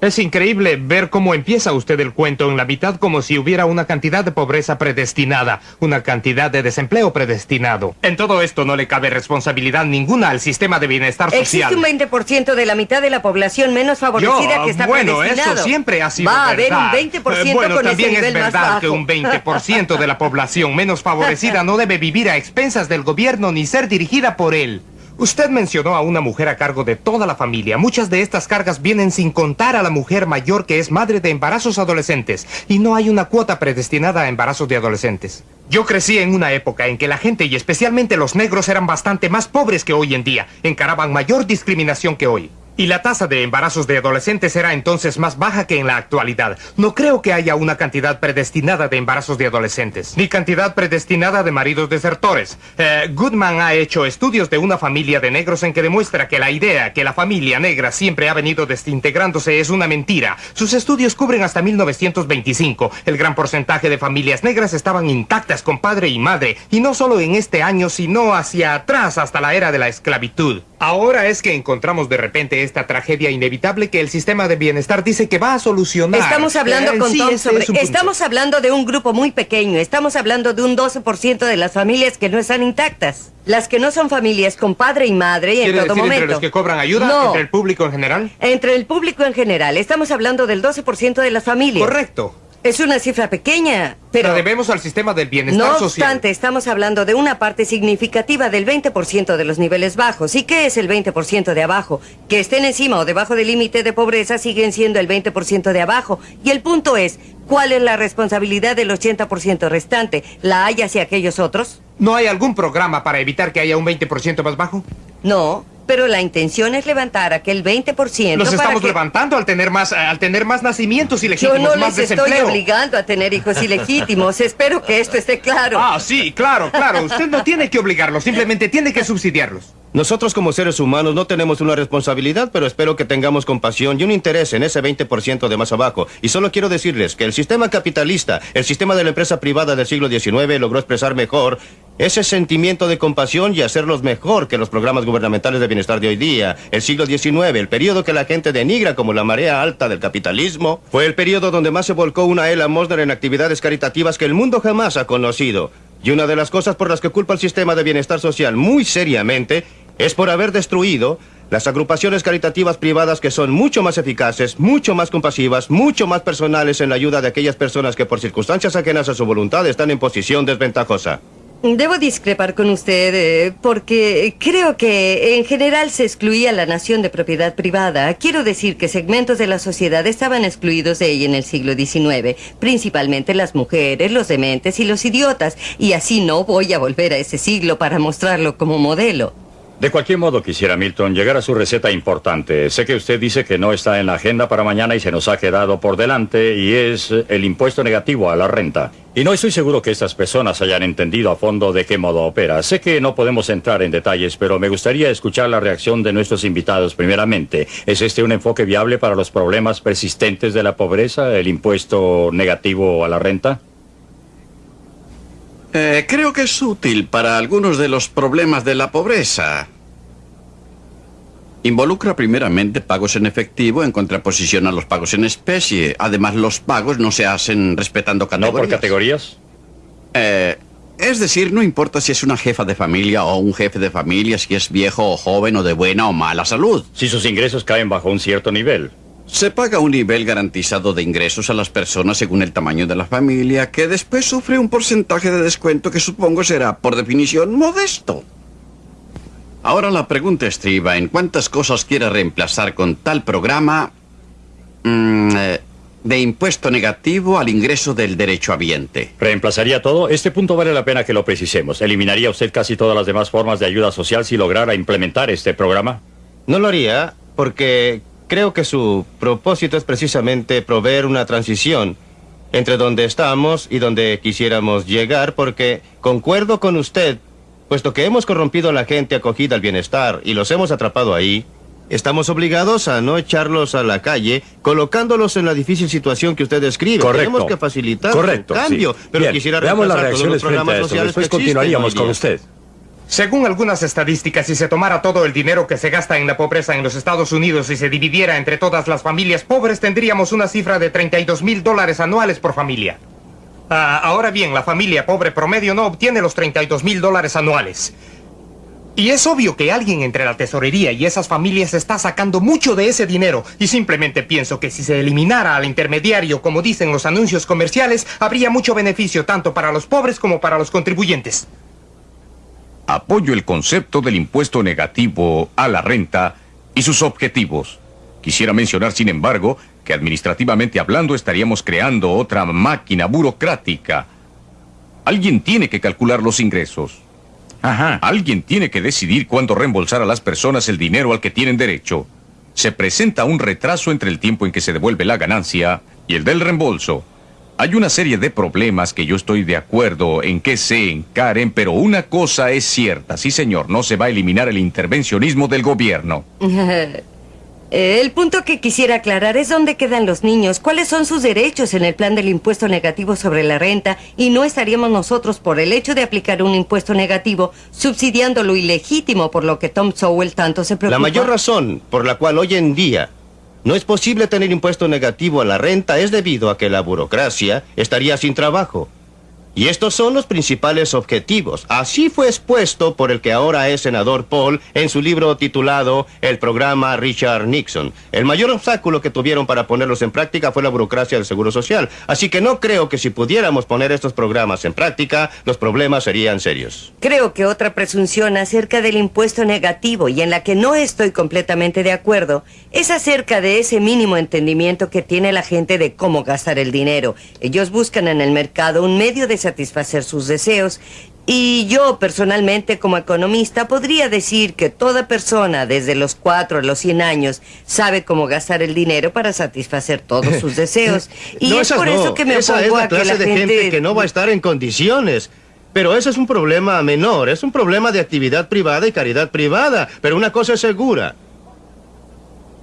Es increíble ver cómo empieza usted el cuento en la mitad como si hubiera una cantidad de pobreza predestinada, una cantidad de desempleo predestinado. En todo esto no le cabe responsabilidad ninguna al sistema de bienestar social. Existe un 20% de la mitad de la población menos favorecida Yo, que está bueno, predestinado. eso siempre ha sido Va a verdad. haber un 20% Eh, bueno, con ese también es nivel más verdad bajo. que un 20% de la población menos favorecida no debe vivir a expensas del gobierno ni ser dirigida por él. Usted mencionó a una mujer a cargo de toda la familia. Muchas de estas cargas vienen sin contar a la mujer mayor que es madre de embarazos adolescentes. Y no hay una cuota predestinada a embarazos de adolescentes. Yo crecí en una época en que la gente, y especialmente los negros, eran bastante más pobres que hoy en día. Encaraban mayor discriminación que hoy. Y la tasa de embarazos de adolescentes era entonces más baja que en la actualidad. No creo que haya una cantidad predestinada de embarazos de adolescentes, ni cantidad predestinada de maridos desertores. Eh, Goodman ha hecho estudios de una familia de negros en que demuestra que la idea que la familia negra siempre ha venido desintegrándose es una mentira. Sus estudios cubren hasta 1925. El gran porcentaje de familias negras estaban intactas con padre y madre, y no solo en este año, sino hacia atrás hasta la era de la esclavitud. Ahora es que encontramos de repente esta tragedia inevitable que el sistema de bienestar dice que va a solucionar. Estamos hablando Eh, con sí, Tom sobre... es. Estamos hablando de un grupo muy pequeño. Estamos hablando de un 12% de las familias que no están intactas. Las que no son familias con padre y madre y en ¿Quiere todo decir momento. entre los que cobran ayuda? No. ¿Entre el público en general? Entre el público en general. Estamos hablando del 12% de las familias. Correcto. Es una cifra pequeña, pero... La debemos al sistema del bienestar No social. obstante, estamos hablando de una parte significativa del 20% de los niveles bajos. ¿Y qué es el 20% de abajo? Que estén encima o debajo del límite de pobreza siguen siendo el 20% de abajo. Y el punto es, ¿cuál es la responsabilidad del 80% restante? ¿La hay hacia aquellos otros? ¿No hay algún programa para evitar que haya un 20% más bajo? No, pero la intención es levantar aquel 20% Los para estamos que... levantando al tener más, al tener más nacimientos Yo ilegítimos, no más les estoy desempleo. obligando a tener hijos ilegítimos. Espero que esto esté claro. Ah, sí, claro, claro. Usted no tiene que obligarlos, simplemente tiene que subsidiarlos. Nosotros como seres humanos no tenemos una responsabilidad, pero espero que tengamos compasión y un interés en ese 20% de más abajo. Y solo quiero decirles que el sistema capitalista, el sistema de la empresa privada del siglo XIX logró expresar mejor ese sentimiento de compasión y hacerlos mejor que los programas gubernamentales de bienestar de hoy día. El siglo XIX, el periodo que la gente denigra como la marea alta del capitalismo, fue el periodo donde más se volcó una Ella Mosner en actividades caritativas que el mundo jamás ha conocido. Y una de las cosas por las que culpa el sistema de bienestar social muy seriamente es por haber destruido las agrupaciones caritativas privadas que son mucho más eficaces, mucho más compasivas, mucho más personales en la ayuda de aquellas personas que por circunstancias ajenas a su voluntad están en posición desventajosa. Debo discrepar con usted eh, porque creo que en general se excluía la nación de propiedad privada. Quiero decir que segmentos de la sociedad estaban excluidos de ella en el siglo XIX, principalmente las mujeres, los dementes y los idiotas. Y así no voy a volver a ese siglo para mostrarlo como modelo. De cualquier modo, quisiera, Milton, llegar a su receta importante. Sé que usted dice que no está en la agenda para mañana y se nos ha quedado por delante, y es el impuesto negativo a la renta. Y no estoy seguro que estas personas hayan entendido a fondo de qué modo opera. Sé que no podemos entrar en detalles, pero me gustaría escuchar la reacción de nuestros invitados primeramente. ¿Es este un enfoque viable para los problemas persistentes de la pobreza, el impuesto negativo a la renta? Eh, creo que es útil para algunos de los problemas de la pobreza. Involucra primeramente pagos en efectivo en contraposición a los pagos en especie. Además, los pagos no se hacen respetando ¿No categorías. por categorías? Eh, es decir, no importa si es una jefa de familia o un jefe de familia, si es viejo o joven o de buena o mala salud. Si sus ingresos caen bajo un cierto nivel. Se paga un nivel garantizado de ingresos a las personas según el tamaño de la familia, que después sufre un porcentaje de descuento que supongo será, por definición, modesto. Ahora la pregunta estriba en cuántas cosas quiere reemplazar con tal programa mm, eh, de impuesto negativo al ingreso del derecho habiente. ¿Reemplazaría todo? Este punto vale la pena que lo precisemos. ¿Eliminaría usted casi todas las demás formas de ayuda social si lograra implementar este programa? No lo haría porque creo que su propósito es precisamente proveer una transición entre donde estamos y donde quisiéramos llegar porque concuerdo con usted, puesto que hemos corrompido a la gente acogida al bienestar y los hemos atrapado ahí, estamos obligados a no echarlos a la calle colocándolos en la difícil situación que usted describe. Correcto. Tenemos que facilitar Correcto, su cambio, sí. pero Bien, quisiera veamos las todos los frente a programas sociales Después que continuaríamos con usted. Según algunas estadísticas, si se tomara todo el dinero que se gasta en la pobreza en los Estados Unidos y se dividiera entre todas las familias pobres, tendríamos una cifra de 32 mil dólares anuales por familia. Ah, ahora bien, la familia pobre promedio no obtiene los 32 mil dólares anuales. Y es obvio que alguien entre la tesorería y esas familias está sacando mucho de ese dinero. Y simplemente pienso que si se eliminara al intermediario, como dicen los anuncios comerciales, habría mucho beneficio tanto para los pobres como para los contribuyentes. Apoyo el concepto del impuesto negativo a la renta y sus objetivos. Quisiera mencionar, sin embargo, que administrativamente hablando estaríamos creando otra máquina burocrática. Alguien tiene que calcular los ingresos. Alguien tiene que decidir cuándo reembolsar a las personas el dinero al que tienen derecho. Se presenta un retraso entre el tiempo en que se devuelve la ganancia y el del reembolso. Hay una serie de problemas que yo estoy de acuerdo en que se encaren, pero una cosa es cierta, sí señor, no se va a eliminar el intervencionismo del gobierno. El punto que quisiera aclarar es dónde quedan los niños, cuáles son sus derechos en el plan del impuesto negativo sobre la renta y no estaríamos nosotros por el hecho de aplicar un impuesto negativo subsidiando lo ilegítimo por lo que Tom Sowell tanto se preocupa. La mayor razón por la cual hoy en día no es posible tener impuesto negativo a la renta es debido a que la burocracia estaría sin trabajo. Y estos son los principales objetivos. Así fue expuesto por el que ahora es senador Paul en su libro titulado El programa Richard Nixon. El mayor obstáculo que tuvieron para ponerlos en práctica fue la burocracia del Seguro Social. Así que no creo que si pudiéramos poner estos programas en práctica, los problemas serían serios. Creo que otra presunción acerca del impuesto negativo y en la que no estoy completamente de acuerdo es acerca de ese mínimo entendimiento que tiene la gente de cómo gastar el dinero. Ellos buscan en el mercado un medio de satisfacer sus deseos y yo personalmente como economista podría decir que toda persona desde los 4 a los 100 años sabe cómo gastar el dinero para satisfacer todos sus deseos. Y No, es por no. eso que me Esa es la a que clase la de gente... que no va a estar en condiciones. Pero ese es un problema menor, es un problema de actividad privada y caridad privada. Pero una cosa es segura.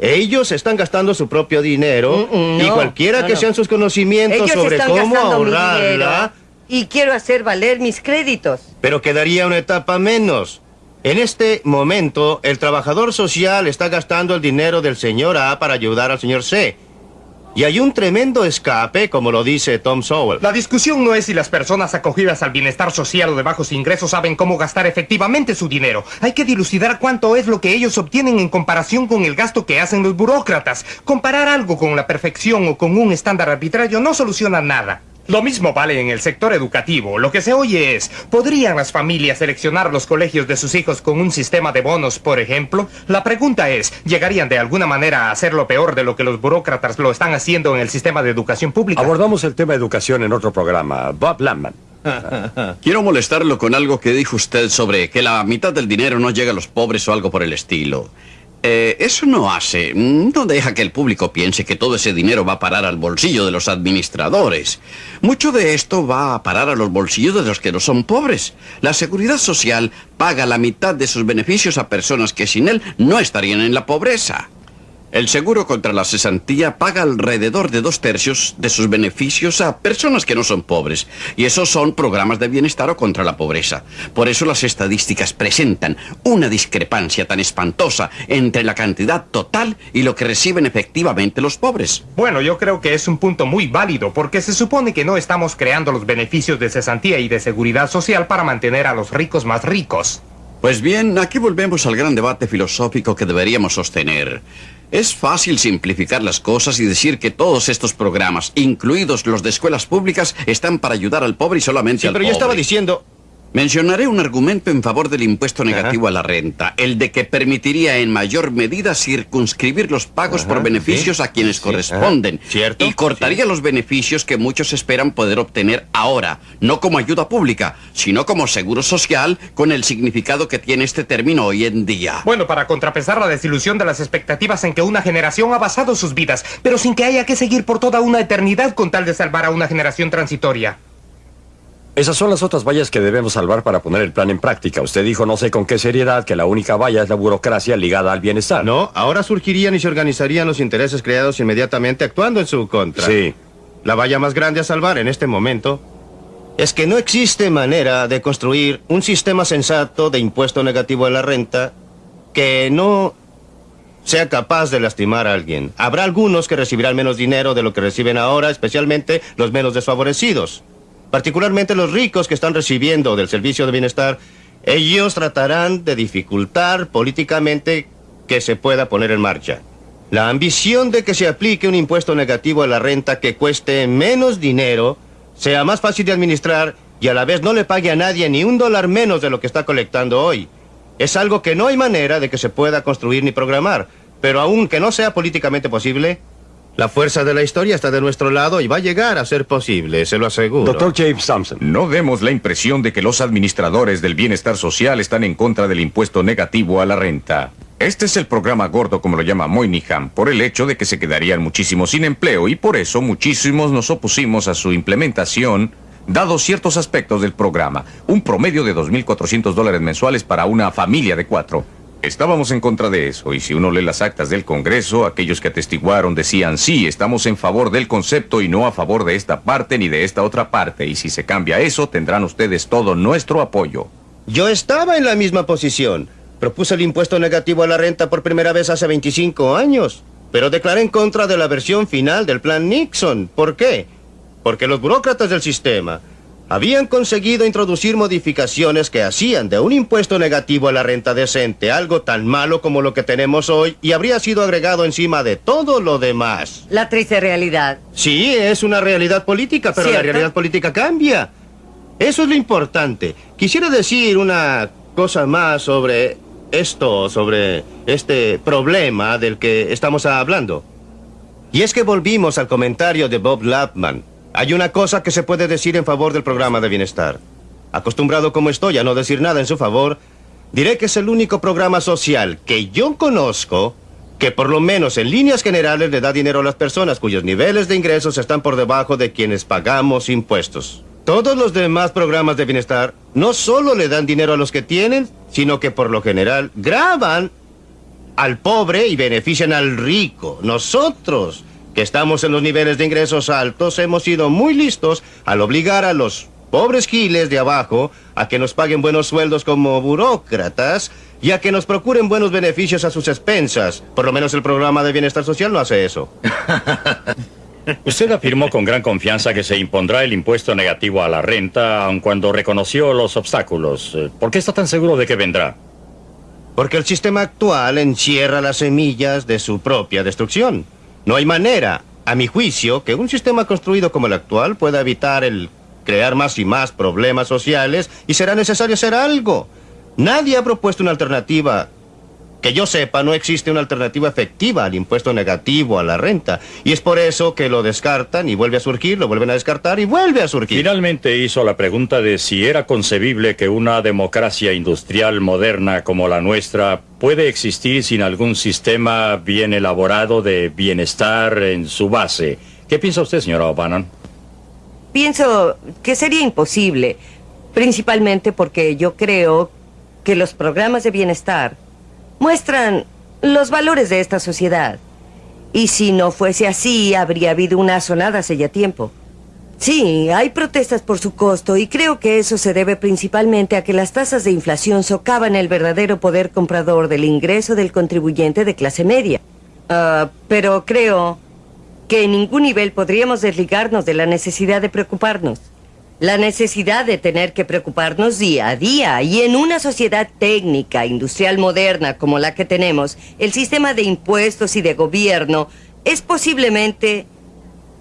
Ellos están gastando su propio dinero y no, cualquiera no, que sean sus conocimientos Ellos sobre cómo ahorrarla, y quiero hacer valer mis créditos. pero quedaría una etapa menos. En este momento, el trabajador social está gastando el dinero del señor A para ayudar al señor C. Y hay un tremendo escape, como lo dice Tom Sowell. La discusión no es si las personas acogidas al bienestar social o de bajos ingresos saben cómo gastar efectivamente su dinero. Hay que dilucidar cuánto es lo que ellos obtienen en comparación con el gasto que hacen los burócratas. Comparar algo con la perfección o con un estándar arbitrario no soluciona nada. Lo mismo vale en el sector educativo. Lo que se oye es, ¿podrían las familias seleccionar los colegios de sus hijos con un sistema de bonos, por ejemplo? La pregunta es, ¿llegarían de alguna manera a hacerlo peor de lo que los burócratas lo están haciendo en el sistema de educación pública? Abordamos el tema educación en otro programa. Bob Landman. Quiero molestarlo con algo que dijo usted sobre que la mitad del dinero no llega a los pobres o algo por el estilo. Eh, eso no hace, no deja que el público piense que todo ese dinero va a parar al bolsillo de los administradores. Mucho de esto va a parar a los bolsillos de los que no son pobres. La seguridad social paga la mitad de sus beneficios a personas que sin él no estarían en la pobreza. El seguro contra la cesantía paga alrededor de dos tercios de sus beneficios a personas que no son pobres. Y esos son programas de bienestar o contra la pobreza. Por eso las estadísticas presentan una discrepancia tan espantosa entre la cantidad total y lo que reciben efectivamente los pobres. Bueno, yo creo que es un punto muy válido porque se supone que no estamos creando los beneficios de cesantía y de seguridad social para mantener a los ricos más ricos. Pues bien, aquí volvemos al gran debate filosófico que deberíamos sostener. Es fácil simplificar las cosas y decir que todos estos programas, incluidos los de escuelas públicas, están para ayudar al pobre y solamente Sí, al pero pobre. yo estaba diciendo... Mencionaré un argumento en favor del impuesto negativo a la renta, el de que permitiría en mayor medida circunscribir los pagos por beneficios sí, a quienes sí, corresponden. Y cortaría los beneficios que muchos esperan poder obtener ahora, no como ayuda pública, sino como seguro social, con el significado que tiene este término hoy en día. Bueno, para contrapesar la desilusión de las expectativas en que una generación ha basado sus vidas, pero sin que haya que seguir por toda una eternidad con tal de salvar a una generación transitoria. Esas son las otras vallas que debemos salvar para poner el plan en práctica. Usted dijo no sé con qué seriedad que la única valla es la burocracia ligada al bienestar. No, ahora surgirían y se organizarían los intereses creados inmediatamente actuando en su contra. Sí. La valla más grande a salvar en este momento es que no existe manera de construir un sistema sensato de impuesto negativo a la renta que no sea capaz de lastimar a alguien. Habrá algunos que recibirán menos dinero de lo que reciben ahora, especialmente los menos desfavorecidos. Particularmente los ricos que están recibiendo del servicio de bienestar, ellos tratarán de dificultar políticamente que se pueda poner en marcha. La ambición de que se aplique un impuesto negativo a la renta que cueste menos dinero, sea más fácil de administrar y a la vez no le pague a nadie ni un dólar menos de lo que está colectando hoy. Es algo que no hay manera de que se pueda construir ni programar, pero aunque no sea políticamente posible, la fuerza de la historia está de nuestro lado y va a llegar a ser posible, se lo aseguro. Doctor James Thompson. No demos la impresión de que los administradores del bienestar social están en contra del impuesto negativo a la renta. Este es el programa gordo, como lo llama Moynihan, por el hecho de que se quedarían muchísimos sin empleo y por eso muchísimos nos opusimos a su implementación, dado ciertos aspectos del programa. Un promedio de 2.400 dólares mensuales para una familia de cuatro. Estábamos en contra de eso, y si uno lee las actas del Congreso, aquellos que atestiguaron decían, sí, estamos en favor del concepto y no a favor de esta parte ni de esta otra parte, y si se cambia eso, tendrán ustedes todo nuestro apoyo. Yo estaba en la misma posición. Propuse el impuesto negativo a la renta por primera vez hace 25 años, pero declaré en contra de la versión final del plan Nixon. ¿Por qué? Porque los burócratas del sistema habían conseguido introducir modificaciones que hacían de un impuesto negativo a la renta decente algo tan malo como lo que tenemos hoy y habría sido agregado encima de todo lo demás. La triste realidad. Sí, es una realidad política, pero la realidad política cambia. Eso es lo importante. Quisiera decir una cosa más sobre esto, sobre este problema del que estamos hablando. Y es que volvimos al comentario de Bob Lapman. Hay una cosa que se puede decir en favor del programa de bienestar. Acostumbrado como estoy a no decir nada en su favor, diré que es el único programa social que yo conozco que por lo menos en líneas generales le da dinero a las personas cuyos niveles de ingresos están por debajo de quienes pagamos impuestos. Todos los demás programas de bienestar no solo le dan dinero a los que tienen, sino que por lo general graban al pobre y benefician al rico. Nosotros, que estamos en los niveles de ingresos altos, hemos sido muy listos al obligar a los pobres giles de abajo a que nos paguen buenos sueldos como burócratas y a que nos procuren buenos beneficios a sus expensas. Por lo menos el programa de bienestar social no hace eso. Usted afirmó con gran confianza que se impondrá el impuesto negativo a la renta, aun cuando reconoció los obstáculos. Eh, ¿Por qué está tan seguro de que vendrá? Porque el sistema actual encierra las semillas de su propia destrucción. No hay manera, a mi juicio, que un sistema construido como el actual pueda evitar el crear más y más problemas sociales y será necesario hacer algo. Nadie ha propuesto una alternativa. Que yo sepa, no existe una alternativa efectiva al impuesto negativo a la renta. Y es por eso que lo descartan y vuelve a surgir, lo vuelven a descartar y vuelve a surgir. Finalmente hizo la pregunta de si era concebible que una democracia industrial moderna como la nuestra puede existir sin algún sistema bien elaborado de bienestar en su base. ¿Qué piensa usted, señora O'Bannon? Pienso que sería imposible, principalmente porque yo creo que los programas de bienestar muestran los valores de esta sociedad. Y si no fuese así, habría habido una sonada hace ya tiempo. Sí, hay protestas por su costo y creo que eso se debe principalmente a que las tasas de inflación socavan el verdadero poder comprador del ingreso del contribuyente de clase media. Ah, pero creo que en ningún nivel podríamos desligarnos de la necesidad de preocuparnos. La necesidad de tener que preocuparnos día a día y en una sociedad técnica, industrial moderna como la que tenemos, el sistema de impuestos y de gobierno es posiblemente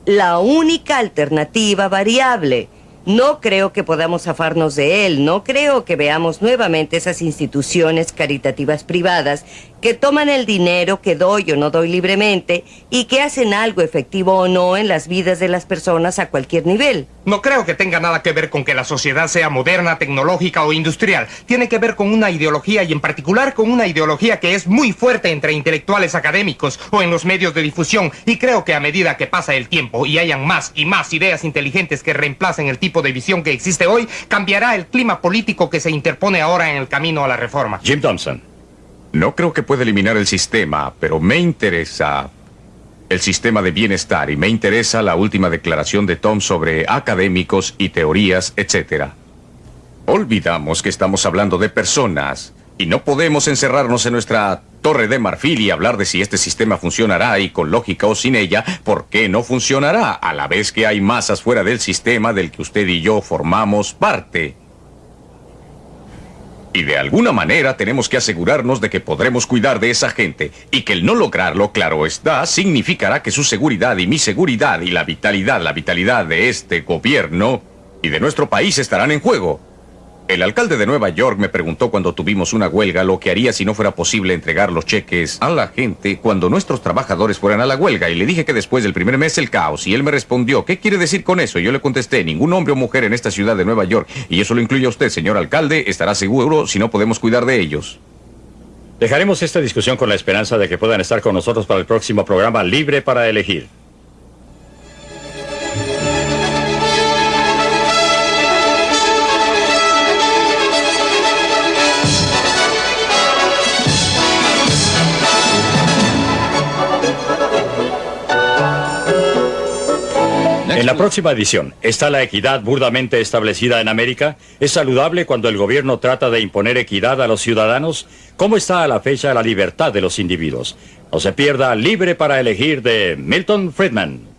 la única alternativa variable. No creo que podamos zafarnos de él, no creo que veamos nuevamente esas instituciones caritativas privadas que toman el dinero que doy o no doy libremente y que hacen algo efectivo o no en las vidas de las personas a cualquier nivel. No creo que tenga nada que ver con que la sociedad sea moderna, tecnológica o industrial. Tiene que ver con una ideología y en particular con una ideología que es muy fuerte entre intelectuales académicos o en los medios de difusión. Y creo que a medida que pasa el tiempo y hayan más y más ideas inteligentes que reemplacen el tipo de visión que existe hoy, cambiará el clima político que se interpone ahora en el camino a la reforma. Jim Thompson. No creo que pueda eliminar el sistema, pero me interesa el sistema de bienestar y me interesa la última declaración de Tom sobre académicos y teorías, etc. Olvidamos que estamos hablando de personas y no podemos encerrarnos en nuestra torre de marfil y hablar de si este sistema funcionará y con lógica o sin ella, ¿por qué no funcionará a la vez que hay masas fuera del sistema del que usted y yo formamos parte? Y de alguna manera tenemos que asegurarnos de que podremos cuidar de esa gente y que el no lograrlo, claro está, significará que su seguridad y mi seguridad y la vitalidad, la vitalidad de este gobierno y de nuestro país estarán en juego. El alcalde de Nueva York me preguntó cuando tuvimos una huelga lo que haría si no fuera posible entregar los cheques a la gente cuando nuestros trabajadores fueran a la huelga y le dije que después del primer mes el caos y él me respondió, ¿qué quiere decir con eso? Y yo le contesté, ningún hombre o mujer en esta ciudad de Nueva York, y eso lo incluye a usted, señor alcalde, estará seguro si no podemos cuidar de ellos. Dejaremos esta discusión con la esperanza de que puedan estar con nosotros para el próximo programa Libre para Elegir. En la próxima edición, ¿está la equidad burdamente establecida en América? ¿Es saludable cuando el gobierno trata de imponer equidad a los ciudadanos? ¿Cómo está a la fecha la libertad de los individuos? No se pierda Libre para elegir de Milton Friedman.